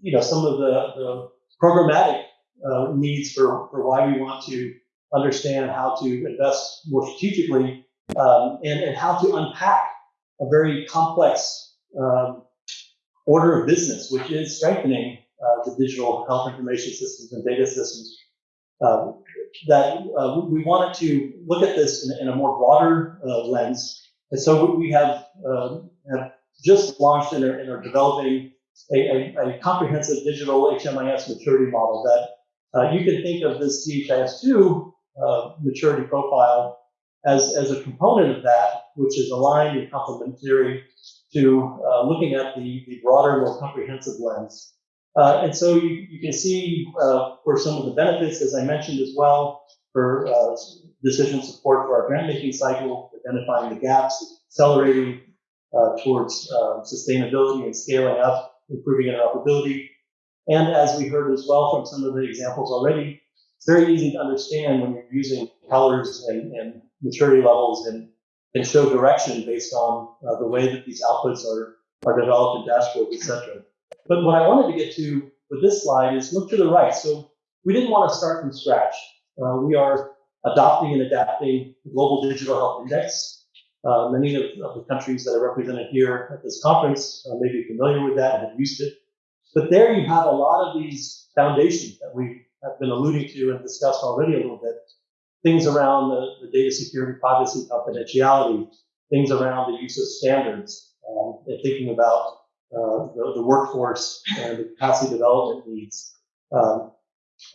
you know some of the, the programmatic uh, needs for, for why we want to understand how to invest more strategically um, and, and how to unpack a very complex um, order of business, which is strengthening uh, the digital health information systems and data systems. Uh, that we wanted to look at this in, in a more broader uh, lens. And so we have, um, have just launched and are, and are developing a, a, a, comprehensive digital HMIS maturity model that uh, you can think of this DHIS2 uh, maturity profile as, as a component of that, which is aligned and complementary to uh, looking at the, the broader, more comprehensive lens. Uh, and so you, you can see uh, for some of the benefits, as I mentioned as well, for uh, decision support for our grant making cycle, identifying the gaps, accelerating uh, towards um, sustainability and scaling up, improving interoperability. And as we heard as well from some of the examples already, it's very easy to understand when you're using colors and, and maturity levels and, and show direction based on uh, the way that these outputs are, are developed in dashboards, et cetera. But what I wanted to get to with this slide is look to the right. So we didn't want to start from scratch. Uh, we are adopting and adapting the Global Digital Health Index. Uh, many of, of, the countries that are represented here at this conference uh, may be familiar with that and have used it. But there you have a lot of these foundations that we have been alluding to and discussed already a little bit. Things around the, the data security, privacy, confidentiality, things around the use of standards, um, and thinking about the, the, workforce and the capacity development needs, um,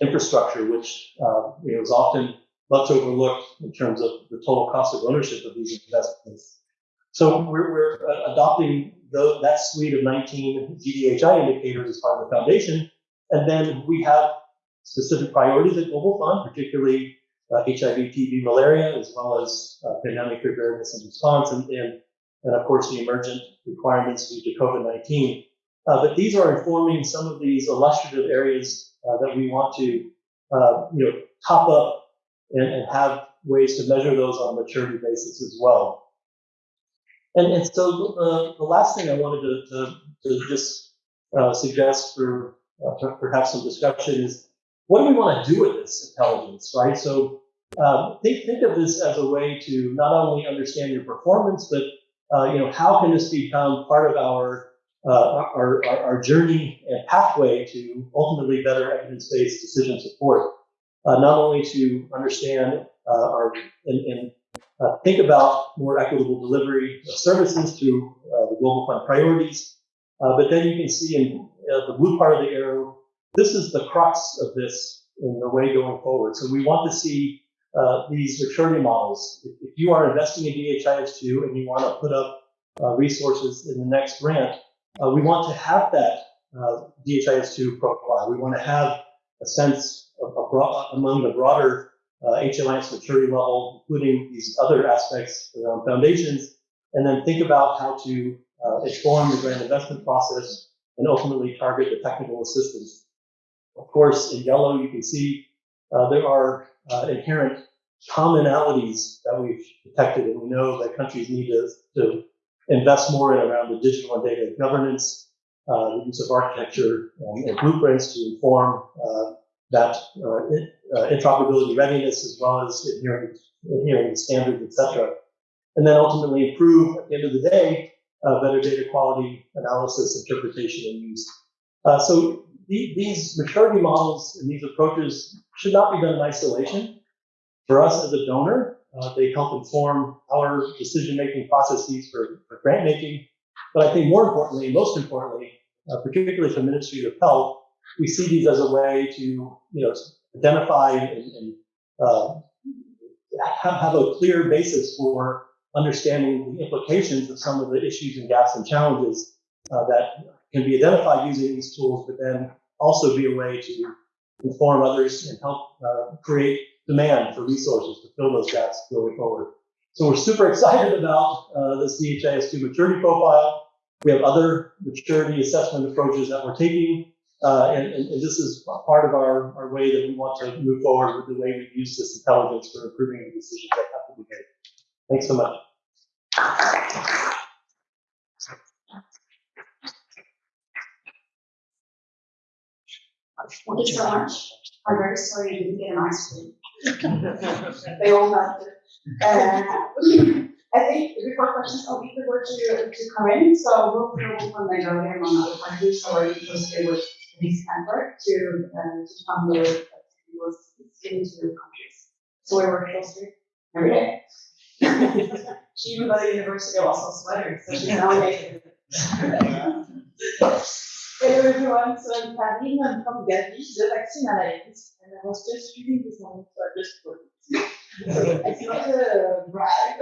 infrastructure, which uh, you know, is often much overlooked in terms of the total cost of ownership of these investments. So we're, we're uh, adopting the, that suite of 19 GDHI indicators as part of the foundation, and then we have specific priorities at Global Fund, particularly uh, HIV, TB, malaria, as well as uh, pandemic preparedness and response, and, and, and of course the emergent requirements due to COVID-19. Uh, but these are informing some of these illustrative areas uh, that we want to, uh, you know, top up and, and have ways to measure those on a maturity basis as well. And, and so uh, the last thing I wanted to, to, to just uh, suggest for perhaps some discussion is what do we want to do with this intelligence, right? So um, think, think of this as a way to not only understand your performance, but uh, you know how can this become part of our uh, our, our, our journey and pathway to ultimately better evidence-based decision support. Uh, not only to understand uh, our and, and uh, think about more equitable delivery of services through the global fund priorities, uh, but then you can see in the blue part of the arrow, this is the crux of this in the way going forward. So we want to see these maturity models. If, if, you are investing in DHIS2 and you want to put up resources in the next grant, uh, we want to have that uh, DHIS2 profile. We want to have a sense of, of broad, among the broader uh, HLIS maturity level, including these other aspects around foundations, and then think about how to uh, inform the grant investment process and ultimately target the technical assistance. Of course, in yellow, you can see uh, there are uh, inherent commonalities that we've detected, and we know that countries need to, to invest more in around the digital and data governance, uh, the use of architecture and, and blueprints to inform uh, that uh, uh, interoperability readiness as well as adhering, to standards, etc. And then ultimately improve at the end of the day uh, better data quality analysis, interpretation, and use. So the, these maturity models and these approaches should not be done in isolation. For us as a donor, uh, they help inform our decision-making processes for, for grant making. But I think more importantly, most importantly, uh, particularly for Ministry of Health, we see these as a way to, you know, identify and, and uh, have, have a clear basis for understanding the implications of some of the issues and gaps and challenges uh, that can be identified using these tools, but then also be a way to inform others and help uh, create demand for resources to fill those gaps going forward. So we're super excited about uh, this DHIS2 maturity profile. We have other maturity assessment approaches that we're taking, uh, and, and, and, this is part of our, our way that we want to move forward with the way we use this intelligence for improving the decisions that have to be made. Thanks so much. Thank you so much. I'm very sorry you didn't get an ice cream. they all have it. Uh, I think before questions, I'll give the word to, to Corinne. So we'll go from Nigeria and on other countries, so we're interested with this effort to, uh, to come with was given to countries. So we work closely every day. she even got a university of Oslo sweater, so she's now. Hello everyone, so I'm Karine, I'm from Gavi, the vaccine analyst, and I was just reading this morning, so I just put it. It's not a brag.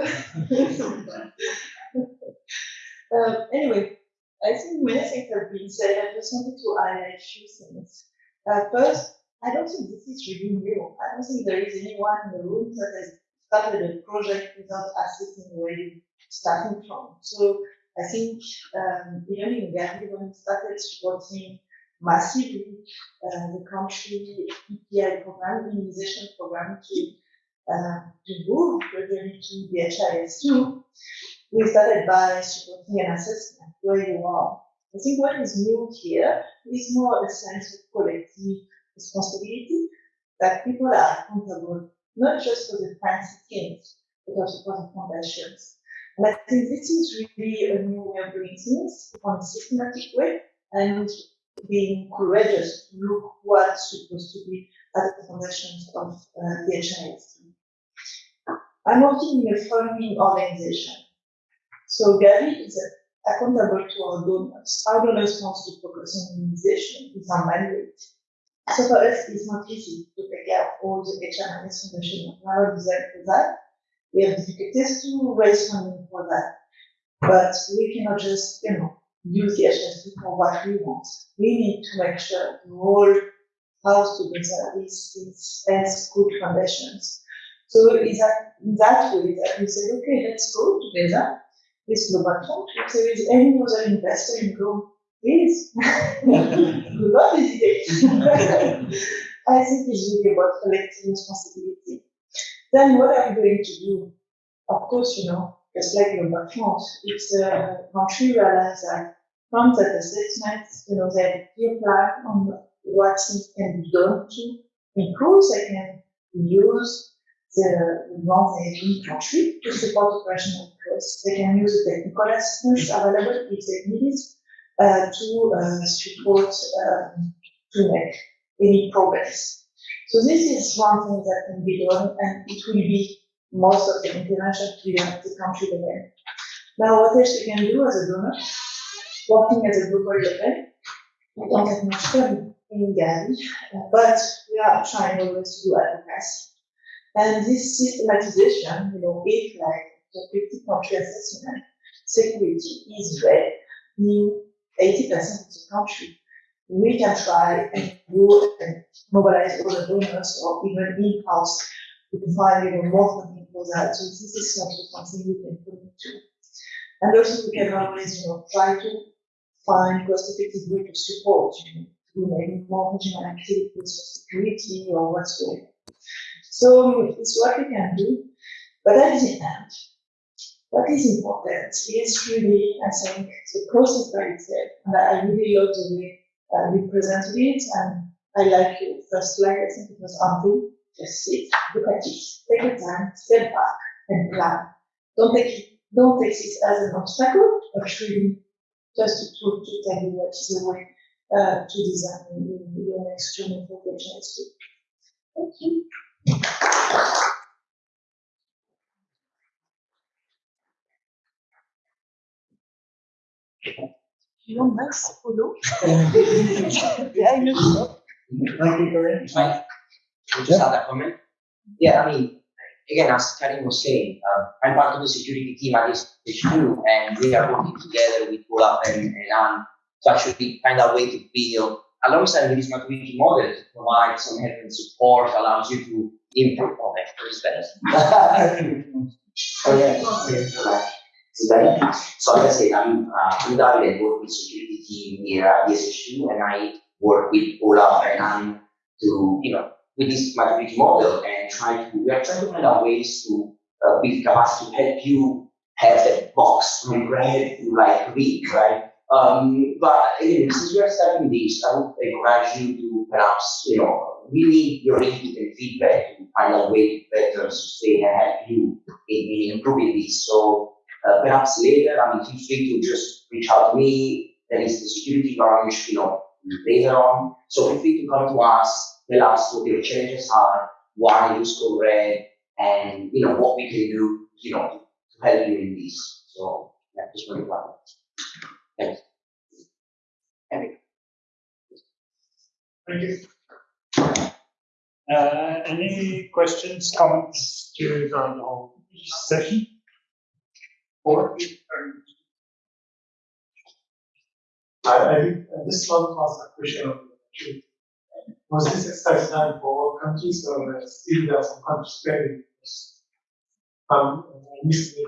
um, anyway, I think many things have been said. I just wanted to highlight a few things. Uh, first, I don't think this is really new. I don't think there is anyone in the room that has started a project without assessing where you're starting from. So I think um, Gambia, when we started supporting massively uh, the country EPI program, immunization program to, uh, to move gradually to DHIS2, we started by supporting an assessment where you are. I think what is new here is more a sense of collective responsibility that people are accountable not just for the fancy things, but also for the foundations. And I think this is really a new way of doing things on a systematic way and being courageous to look what's supposed to be at the foundations of uh, the HIS. I'm working in a funding organization. So Gavi is accountable to our donors. Our donors want to focus on immunization is our mandate. So for us, it's not easy to take care of all the HMIS foundation. Not designed for that. We have difficulties to raise funding for that. But we cannot just, you know, use the HSP for what we want. We need to make sure the whole house together is, is as good foundations. So is that in that way that we say, okay, let's go together with Global Fund. If there is any other investor in Go, please. we love hesitate. I think it's really about collective responsibility. Then what are you going to do? Of course, you know, just like in Burkina, it's a country realize that from that assessment, you know, they have a clear plan on what can be done to improve, they can use the ones in country to support operational costs. They can use the technical assistance available if they need it uh, to uh, support um, to make any progress. So this is one thing that can be done, and it will be most of the intervention to done at the country. Now, what else we can do as a donor? Working as a global level, we don't have much time in uh, but we are trying always to do advocacy. And this systematization, you know, if like the 50 country assessment, security is red in 80% of the country, we can try and do and mobilize all the donors or even in-house to find even more funding for that. So this is something we can put into. And also we can always, you know, try to find cost-effective way to support, you know, through maybe more regional activities security or whatsoever. So um, it's what we can do. But at the end, what is important is really, I think, the process by itself. And I really love the way uh, you presented it. And I like your first slide. I think it was Andrew. Just sit, look at it, take your time, step back, and plan. Don't take it, don't take it as an obstacle, but really just to, to, to tell you what is the way uh, to design your, next journey for the Thank you. You want nice photo? yeah, you know. Thank you, Corinne. Just add a comment. Yeah, I mean, again, as Karim was saying, uh, I'm part of the security team at this HQ, and we are working together with Olaf and, and Anne to actually find a way to build, alongside with this maturity model, to provide some help and support, allows you to improve on that. What is better? oh, yeah. So like I said, I'm uh, in direct work with security team here at DSHU, and I work with Olaf and Anne to, you know, with this maturity model and try to, we are trying to find out ways to uh, build capacity to help you have that box read to like read, right? Um, but again, since we are starting this, I would encourage you to perhaps, you know, really your input and feedback to find a way to better sustain and help you in, in improving this. So uh, perhaps later, I mean, feel free to just reach out to me. There is the security launch, you know, later on. So feel free to come to us, tell us what your challenges are, why you score red, and you know what we can do, you know, to help you in this. So yeah, just want to Thanks. Eric. Thank you. Uh, any questions, comments during the whole session? Or? I, I think uh, this one was a question of Was this exercise done for all countries or uh, still there are some countries failing? Um, initially,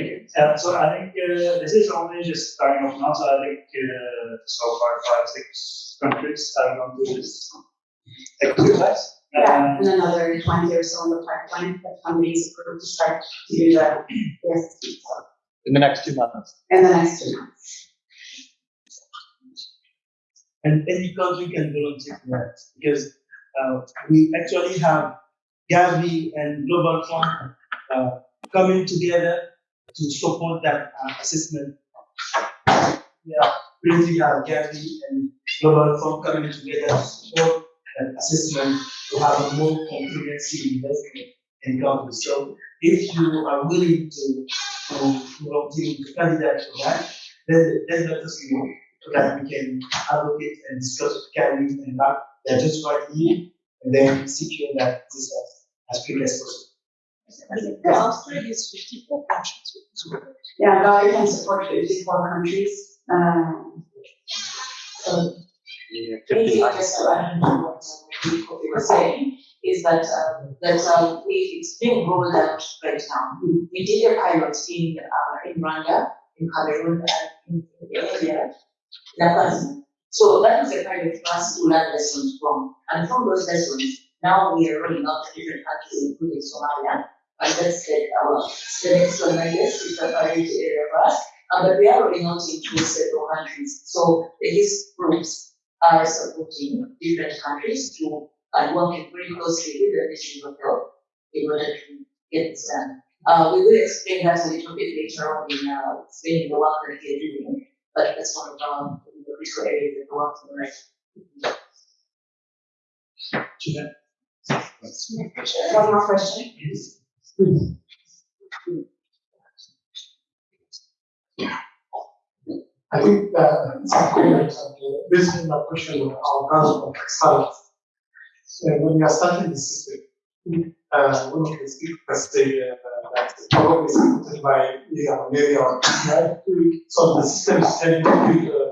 Okay, uh, so I think uh, this is only just starting off now, so I think uh, so far five, six countries have gone through this exercise. Yeah, and another twenty or so in the pipeline that funding is approved to start to do that. Yes, In the next two months. in the next two months. and any country can volunteer for that because uh, we actually have Gavi and Global Fund uh, coming together to support that uh, assessment. Yeah, currently have Gavi and Global Fund coming together to support that assessment to have a more comprehensive investment in countries. So if you are willing to to volunteer to candidate for that, then then let us know so that we can advocate and discuss with Kelly and Mark, they're just right here, and then secure that this as, as quickly as possible. The Australia is fifty-four countries. Yeah, Gavi can support fifty-four countries. Um, so What you were saying, is that, that, we, it's being rolled out right now. We did a pilot in, uh, in Rwanda, in Cameroon, and in India. So that was a pilot for us to learn lessons from, and from those lessons, Now we are rolling out to different countries, including Somalia. And that's the, our, the next one, I guess, is a priority area for us. Uh, but we are rolling out into several countries. So these groups are supporting different countries to, and working very closely with the Ministry of Health in order to get this done. Uh, we will explain that a little bit later on in, uh, explaining the work that we are doing, but that's one of our the critical areas that we're working on right. One more question? I think that some comments on the business question on our browser of. So when we are starting the system, uh, one of the speakers say uh, that probably is put by Liga Malaria or right? So the system is tending to uh,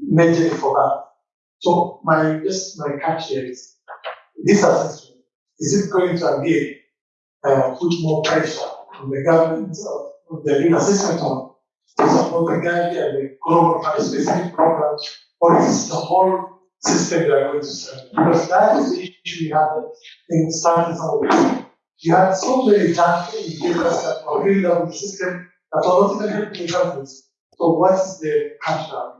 majorly for that. So my just my catch here is this assessment is it going to again uh, put more pressure on the government of, of the assessment on to support the Gavi and global fund specific programs, or is the whole system they are going to serve? Because that is the issue we have in starting of this. You have so many junky indicators that are really on the system that are not even helping the countries. So what is the counter?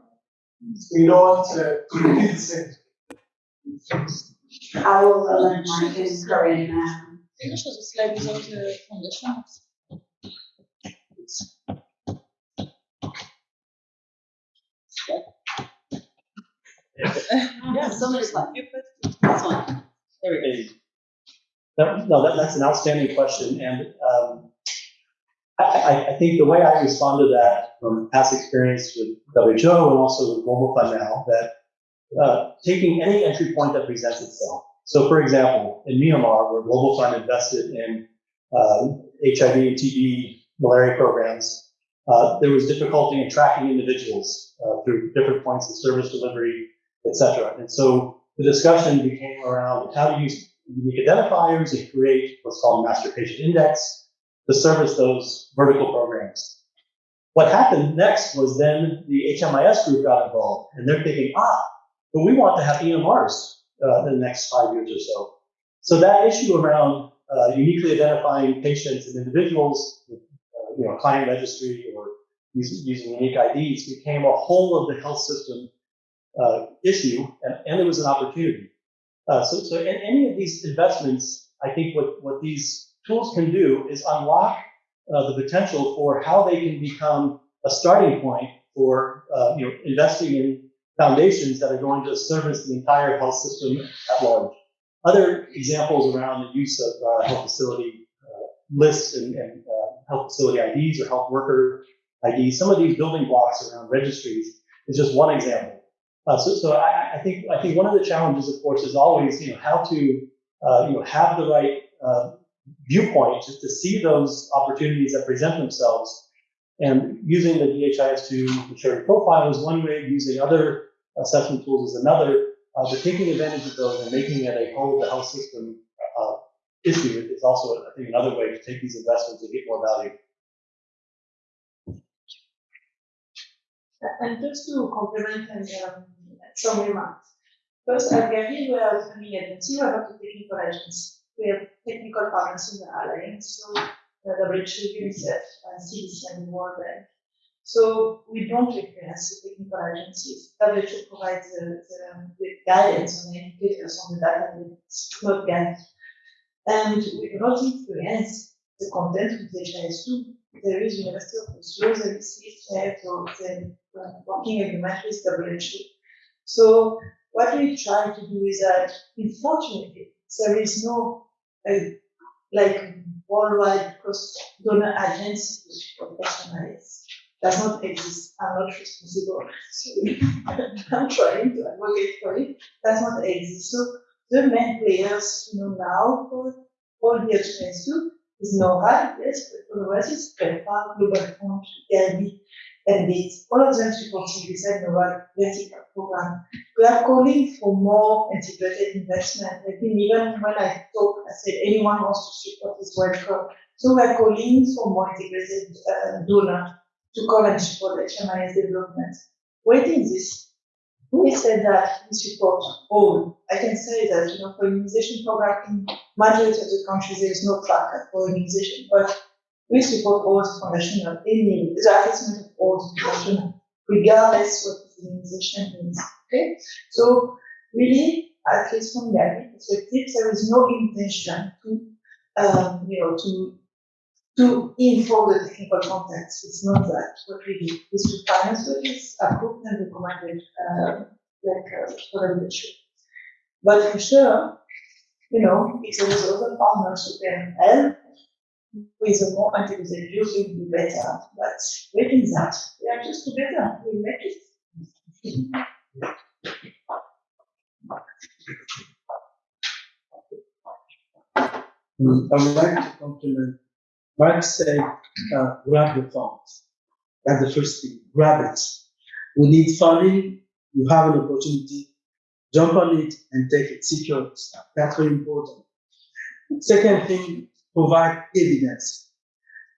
We don't want to repeat the same. I will let go in now. English was a without the Yeah, somebody's like, you put this one. There we go. That, no, that, that's an outstanding question, and um, I, I, I think the way I respond to that from past experience with WHO and also with Global Fund now, that uh, taking any entry point that presents itself. So, for example, in Myanmar, where Global Fund invested in uh, HIV and TB malaria programs, uh, there was difficulty in tracking individuals uh, through different points of service delivery, et cetera. And so the discussion became around how to use unique identifiers and create what's called a master patient index to service those vertical programs. What happened next was then the HMIS group got involved, and they're thinking, ah, but we want to have EMRs uh, in the next five years or so. So that issue around uh, uniquely identifying patients and individuals, with, uh, you know, client registry or using, using unique IDs became a whole of the health system uh, issue, and, and it was an opportunity. Uh, so, so in any of these investments, I think what, what these tools can do is unlock uh, the potential for how they can become a starting point for uh, you know investing in foundations that are going to service the entire health system at large. Other examples around the use of uh, health facility uh, lists and, and uh, health facility IDs or health worker IDs, some of these building blocks around registries is just one example. Uh, so, so I, I, think I think one of the challenges, of course, is always you know how to uh, you know have the right uh, viewpoint to, to see those opportunities that present themselves, and using the DHIS2 maturity profile is one way. Using other assessment tools is another. Uh, but taking advantage of those and making it a whole of the health system uh, issue is also, I think, another way to take these investments and get more value. And just to complement and um, some remarks. First, at Gavi, we are a funding agency, we are not a technical agency. We have technical partners in the alliance, so WHO, UNICEF, and CDC and World Bank. So we don't reference the technical agencies. WHO provides the, the, the guidance on the indicators on the data, it's not guidance. And we do not influence the content with HIS2. There is University of Oslo, is CHF, or the working agreement with WHO. So what we try to do is that, unfortunately, there is no uh, like worldwide cross donor agency to professionalize. Does not exist. I'm not responsible. I'm trying to advocate for it. Does not exist. So the main players, you know, now for all the HMS2 is NORAD, yes, but otherwise it's PEPFAR, Global Fund, Gavi, and it's all of them supporting this NORAD vertical program. We are calling for more integrated investment. I think even when I talk, I said anyone wants to support is welcome. So we are calling for more integrated uh, donor to come and support HMIS development. Waiting this We said that we support all. I can say that, you know, for immunization program in majority of the countries, there is no tracker for immunization, but we support all the foundation of any, the assessment of all the foundation, regardless what the immunization means, okay? So really, at least from the admin perspective, there is no intention to, um, you know, to to inform the technical context. It's not that. What we do is to finance what is approved and recommended, uh, like uh, for the issue. But for sure, you know, if there is other partners who can help with a more view, will be better. But within that, we are just together. We make it. Mm, I would like to compliment Mark said, uh, grab the funds. That's the first thing. Grab it. We need funding. You have an opportunity. Jump on it and take it. Secure. That's very important. Second thing, provide evidence.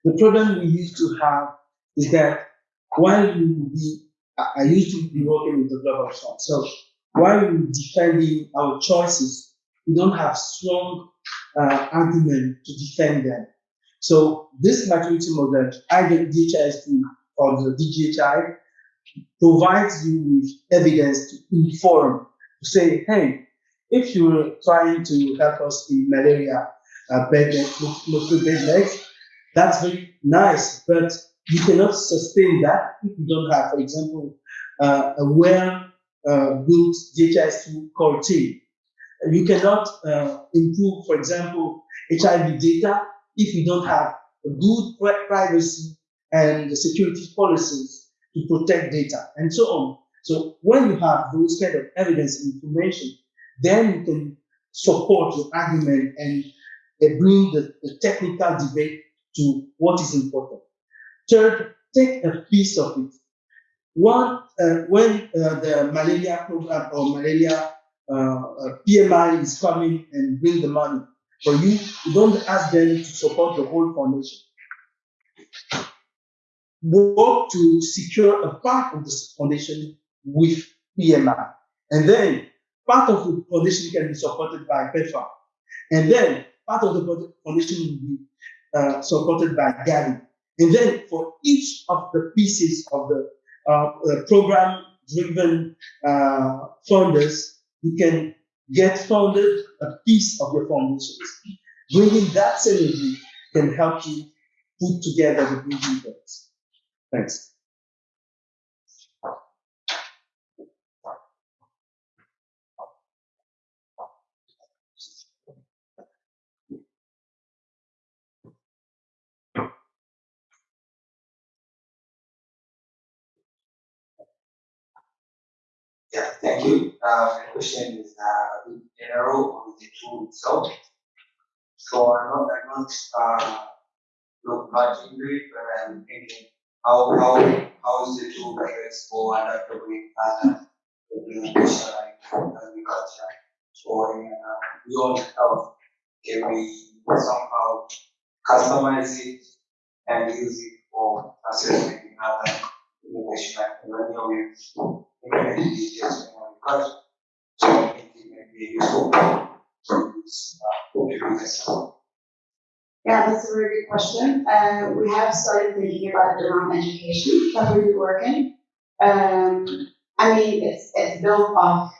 The problem we used to have is that while we, I I used to be working with the global fund. So while we're defending our choices, we don't have strong uh, argument to defend them. So this maturity model, either DHIS2 or the DGHI, provides you with evidence to inform, to say, hey, if you're trying to help us in malaria, uh, bed, mosquito bed nets, that's very nice, but you cannot sustain that if you don't have, for example, uh, a well uh, built DHIS2 core team. You cannot uh, improve, for example, HIV data if you don't have good privacy and security policies to protect data and so on. So when you have those kind of evidence and information, then you can support your argument and uh, bring the, the technical debate to what is important. Third, take a piece of it. One, uh, when uh, the malaria program or malaria uh, uh, PMI is coming and bring the money for you, you don't ask them to support the whole foundation. Work to secure a part of the foundation with PMI. And then part of the foundation can be supported by PEPFAR. And then part of the foundation will be uh, supported by Gavi. And then for each of the pieces of the uh, uh, program-driven uh, funders, you can get funded a piece of your foundations. Bringing that synergy can help you put together the bridging points. Thanks. Yeah, thank you. Uh, my question is, uh, in general on the tool itself. So I'm not, I'm not, uh, look much into it, but I'm thinking, how, how, how is the tool flexible and adaptable and implementation like agriculture or in, uh, health? Can we somehow customize it and use it for assessment in other innovation like millennial So it may be useful. Yeah, that's a very good question. Uh, we have started thinking about it around education that we're working. Um, I mean, it's, it's built off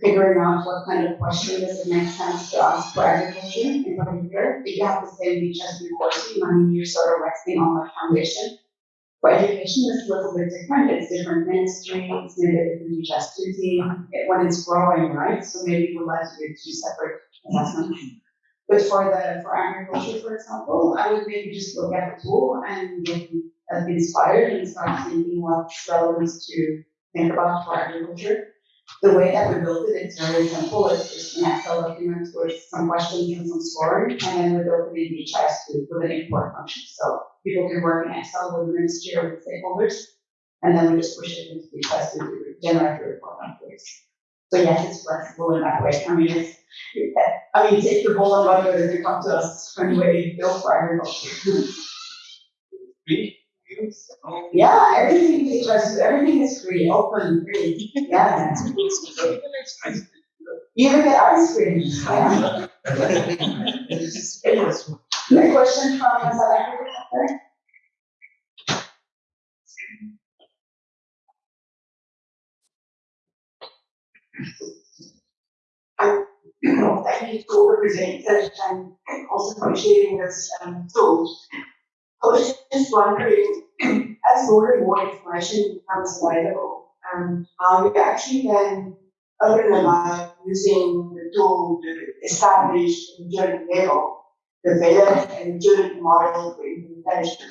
figuring out what kind of question does it make sense to ask for agriculture in particular. If you have the same reach as reporting, I mean, you're sort of resting on the foundation. For education, it's a little bit different. It's different ministries, maybe a different reach team, it- when it's growing, right? So maybe we'd like to do two separate assessments. But for the, for agriculture, for example, I would maybe just look at the tool and get inspired and start thinking what's relevant to think about for agriculture. The way that we built it, it's very simple. It's just Excel document with some questions and some scoring, and then we built it in DHIS2 with an import function. So people can work in Excel with the ministry or with stakeholders, and then we just push it into DHIS2 to generate the report afterwards. So yes, it's flexible in that way. I mean, it's, I mean, take the ball and run it, you come to us when we for agriculture. Yeah, everything is just, everything is free, open, free, yeah. You even get ice cream, yeah. The question from South Africa, I, thank you all the presenters and also for sharing this, um, tool. I was just wondering, as more and more information becomes available, um, how you actually can open about using the tool to establish a maturity level, develop a maturity model for implementation.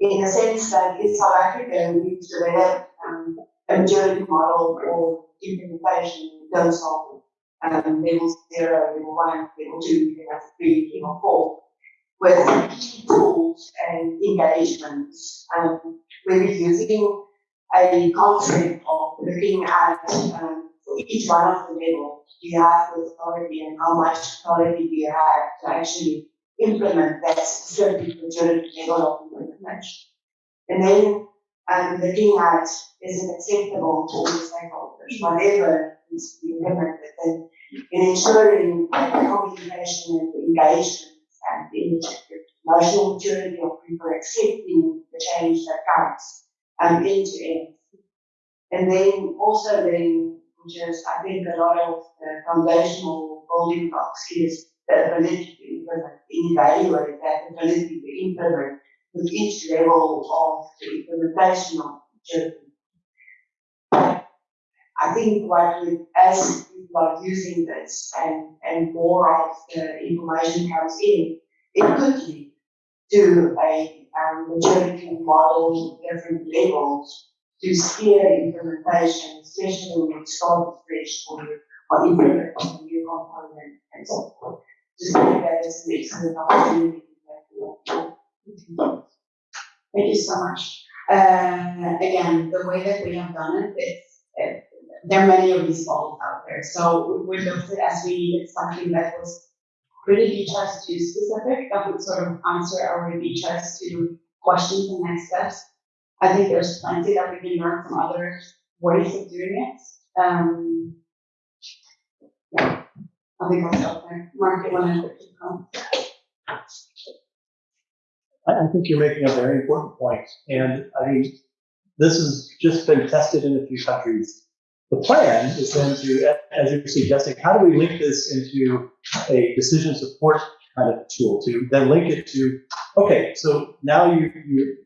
In the sense that in South Africa, we've developed, um, a maturity model for implementation in terms of um, level zero, level one, level two, level three, level four, with tools and engagements. Um, we're using a concept of looking at um, each one of the levels, do you have the authority and how much authority do you have to actually implement that specific maturity level of implementation? And then um, looking at is it acceptable to all stakeholders, whatever needs to be implemented, and in ensuring the communication and the engagement and the emotional journey of people accepting the change that comes um, end to end. And then also then, which is I think a lot of the foundational building blocks is the ability to implement, evaluate that ability to implement with each level of the implementation of maturity. I think what we, as people are using this and, and more of the information comes in, it could lead to a um, maturity model, different levels to steer implementation, especially when you start fresh or, or implement a new component and so forth. Just think that is an excellent opportunity. Thank you so much. Uh, again, the way that we have done it, it's, it, there are many of these models out there. So we looked at as we something that was really DHIS2 specific, that would sort of answer our DHIS2 questions and next steps. I think there's plenty that we can learn from other ways of doing it. Um, yeah, I think I'll stop there. Mark, you want to come? I, I think you're making a very important point, and I mean, this has just been tested in a few countries. The plan is then to, as you're suggesting, how do we link this into a decision support kind of tool to then link it to, okay, so now you, you,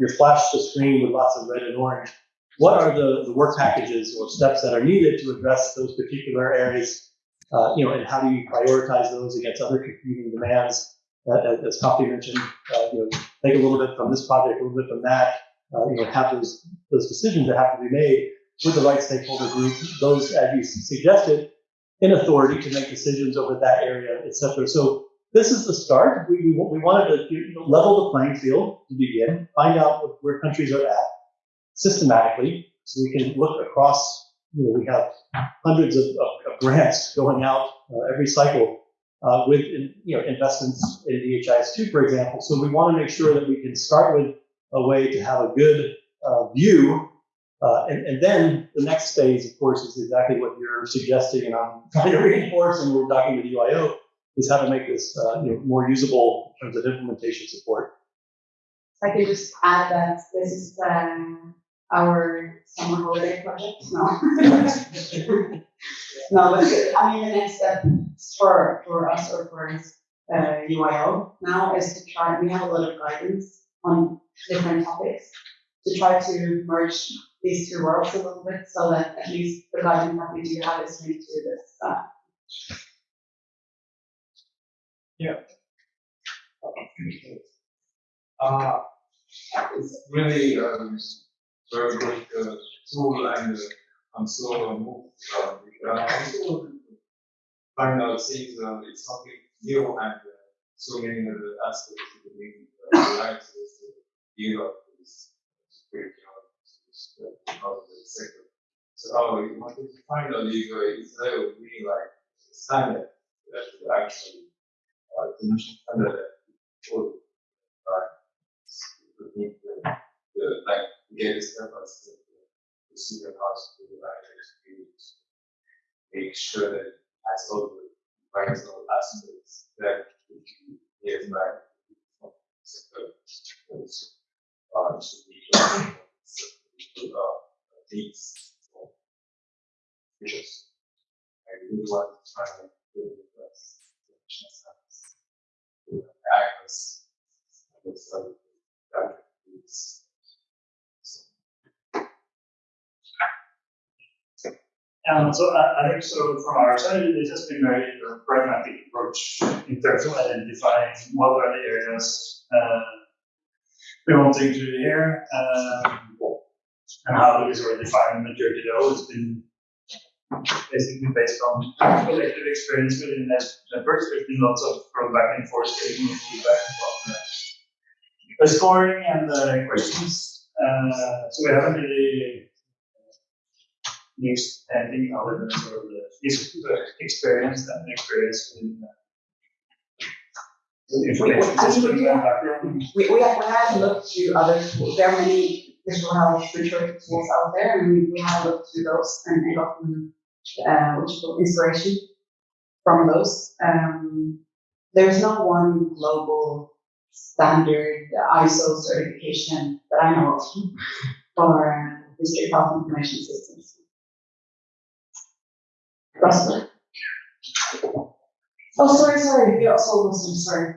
you're flashed a screen with lots of red and orange. What are the, the work packages or steps that are needed to address those particular areas? Uh, you know, and how do you prioritize those against other competing demands? Uh, as Kofi mentioned, uh, you know, take a little bit from this project, a little bit from that. Uh, you know, have those those decisions that have to be made with the right stakeholder group, those, as you suggested, in authority to make decisions over that area, et cetera. So this is the start. We, we, we wanted to you know, level the playing field to begin, find out where countries are at systematically, so we can look across, you know, we have hundreds of, of, of grants going out uh, every cycle uh, with, you know, investments in DHIS2, for example. So we want to make sure that we can start with a way to have a good uh, view uh, and, and, then the next phase, of course, is exactly what you're suggesting, and I'm trying to reinforce, and we're talking with UIO, is how to make this uh, you know, more usable in terms of implementation support. I can just add that this is um, our summer holiday project. No, no, but I mean the next step for for us or for uh, UIO now is to try. We have a lot of guidance on different topics to try to merge these two worlds a little bit so that at least the guidance that we do have is linked to this. Uh, yeah. Uh, it's really um, very good uh, tool and uh, I'm so moved. Uh, uh, also find out things uh, it's something new and uh, so many other aspects of the uh, life is to deal the sector. So you want to find a legal instead of being like standard that should actually uh, standard that would right the, like, get step by step, to see the house, to the experience. Make sure that as all the vital aspects that can get back. Uh, should be, uh, these. Because I really want to try. And. And so I, I think so from our side, it has been very uh, pragmatic approach in terms of identifying what are the areas uh, we want to include here, um, and how we sort of define maturity level. It's been basically based on collective experience within networks. There's been lots of of back and forth taking feedback from the, scoring and the questions. Uh, so we haven't really used anything other than sort of the experience and experience in information I mean, systems we- background. We, we have, we looked to other, tools. there are many digital health maturity tools out there, and we, we have looked to those and and gotten, uh, which is called inspiration from those. Um, there's no one global standard ISO certification that I know of for district health information systems. Russell? Oh, sorry, sorry, you also listening, sorry.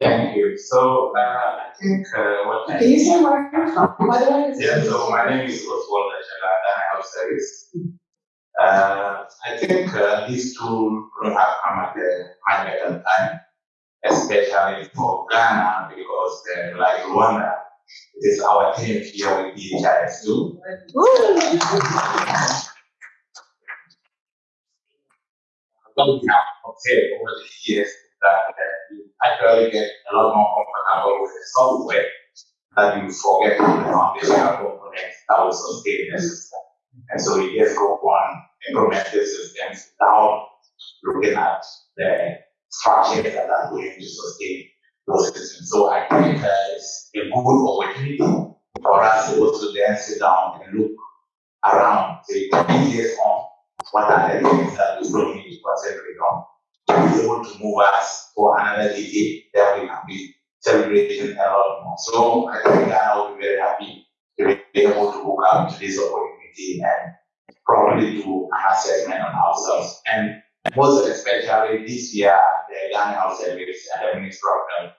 Thank you. So, uh, I think, uh, what. Can you say where you're from, by the way? Yeah, so my name is Oswald Achalada, I have service. Uh, I think, uh, these two have come at a high better time, especially for Ghana, because, uh, like Rwanda, it is our tenth year with DHIS2. Don't have observed over the years that uh, you actually get a lot more comfortable with the software that you forget the foundational components that will sustain the system. And so you just go on implement the systems without looking at the structures that are going to sustain those systems. So I think uh, it's a good opportunity for us to also then sit down and look around, so you can be based on what are the things that we still need to on. To be able to move us for another decade, then we can be celebrating a lot more. So I think Ghana will be very happy to be able to hook up to this opportunity and probably do an assessment on ourselves. And most especially this year, the Ghana Health Service and the Ministry Health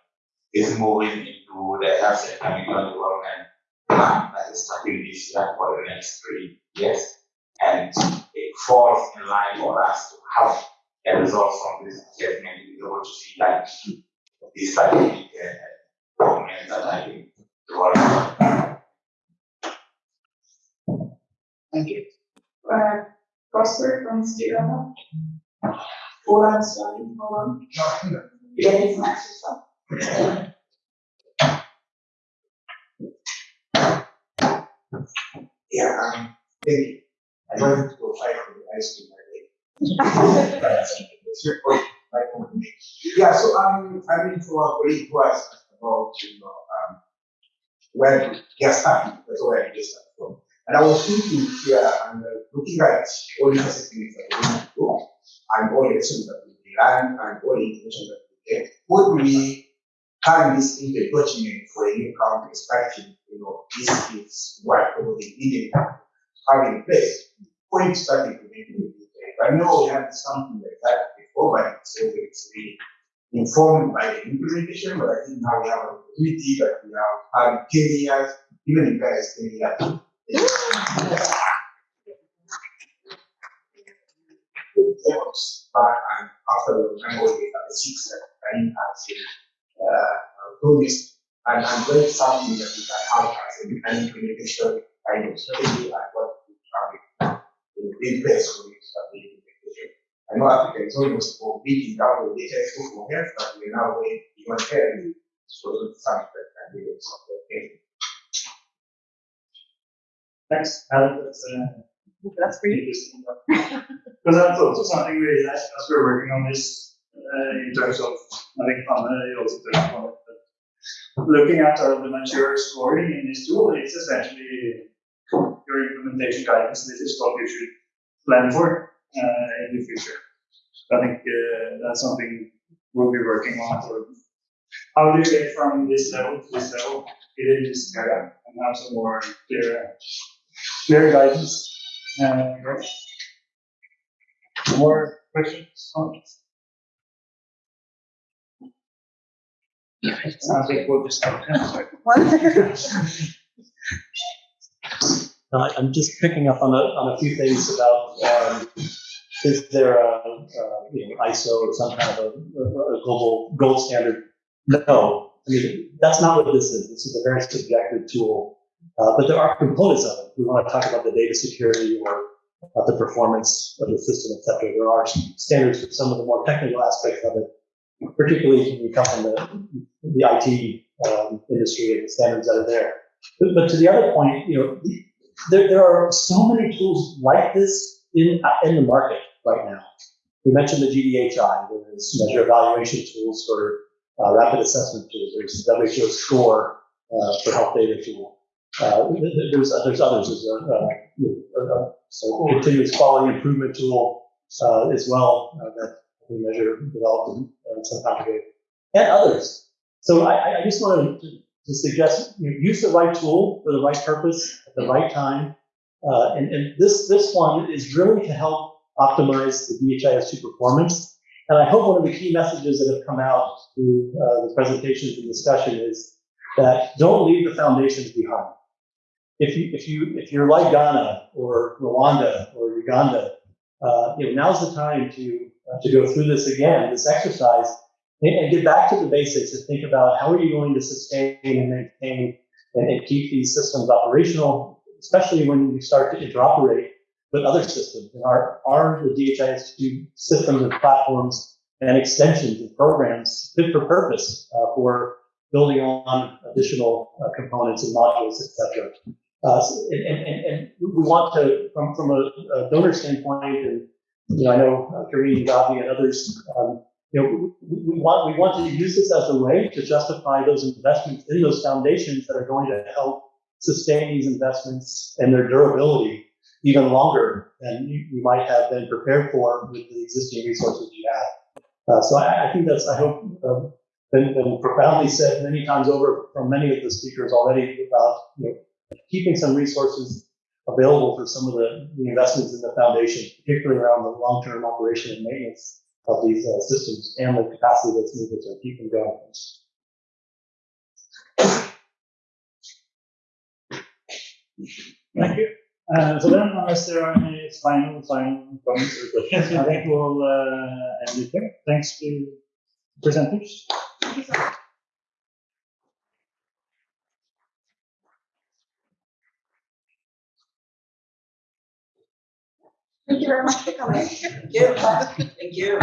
is moving into the health sector development plan that is starting this year for the next three years. And it falls in line for us to have a result from this assessment, to be able to see that these strategic uh, documents that are being developed. Thank you. Uh, Prosper from Stira. Ola is running, hold on. You getting some extra? Yeah, um, thank you. I don't wanted to go fight for the ice cream. Your point. Yeah, so um, I'm for a colleague who about, you know, um, where to get that's where I get started from. And I was thinking here and uh, looking at all the assessments that we need to do, and all the lessons that we learn, and all the information that we get, what do we turn this into a for a new county perspective? You know, this is what probably needed to have in place it to it. I know we had something like that before, but it's always really informed by the implementation, but I think now we have an opportunity that we have had ten years, even in years. Efforts, but and after the time we have six, I has uh, promised, and I'm very something that we can have as an implementation kind of strategy and what we have in in place for it to start the implementation. I know Africa is almost beating down the data for health, but we're now going beyond health. So it's something that can be able to support it. Thanks, Alan, that's, uh, That's for you. interesting. Because that's also something we as we're working on this, uh, in terms of, I think Anne, also touched on it, looking at the mature scoring in this tool, it's essentially your implementation guidance. This is what you should plan for uh, in the future. I think uh, that's something we'll be working on. So how do you get from this level to this level in this area and have some more clear, clear guidance? Uh, more questions, comments? I think we'll just have Uh, I'm just picking up on a, on a few things about, um, is there a, a, you know, ISO or some kind of a, a global gold standard? No, I mean, that's not what this is. This is a very subjective tool. Uh, but there are components of it. We want to talk about the data security or about the performance of the system, et cetera. There are standards for some of the more technical aspects of it, particularly when you come from the, the IT um, industry and the standards that are there. But, but to the other point, you know, there, there are so many tools like this in, in the market right now. We mentioned the GDHI, there's measure evaluation tools for uh, rapid assessment tools, there's WHO SCORE uh, for health data tool. Uh, th- th- there's, there's others, there's a, uh, know, uh, so continuous quality improvement tool uh, as well uh, that we measure, developed in, uh, some time ago, and others. So I, I- I just wanted to to suggest you know, use the right tool for the right purpose at the right time. Uh, and, and this, this one is really to help optimize the DHIS2 performance. And I hope one of the key messages that have come out through uh, the presentations and discussion is that don't leave the foundations behind. If you, if you, if you're like Ghana or Rwanda or Uganda, uh, you know, now's the time to, uh, to go through this again, this exercise, and, get back to the basics and think about how are you going to sustain and maintain and, keep these systems operational, especially when you start to interoperate with other systems. And are, are the DHIS2 systems and platforms and extensions and programs fit for purpose uh, for building on additional uh, components and modules, et cetera. Uh, and, and, and we want to, from, from a, a donor standpoint, and you know, I know uh, Kareem, Gavi, and others, um, you know, we, we want we want to use this as a way to justify those investments in those foundations that are going to help sustain these investments and their durability even longer than you, you might have been prepared for with the existing resources you have. Uh, so I, I think that's I hope um, been, been profoundly said many times over from many of the speakers already about you know, keeping some resources available for some of the, the investments in the foundation, particularly around the long-term operation and maintenance of these uh, systems and the capacity that's needed to keep them going. Thank you. Uh, so then, unless there are any final, final comments or questions, I think we'll uh, end it here. Thanks to presenters. Thank you very much for coming. Thank you. Thank you.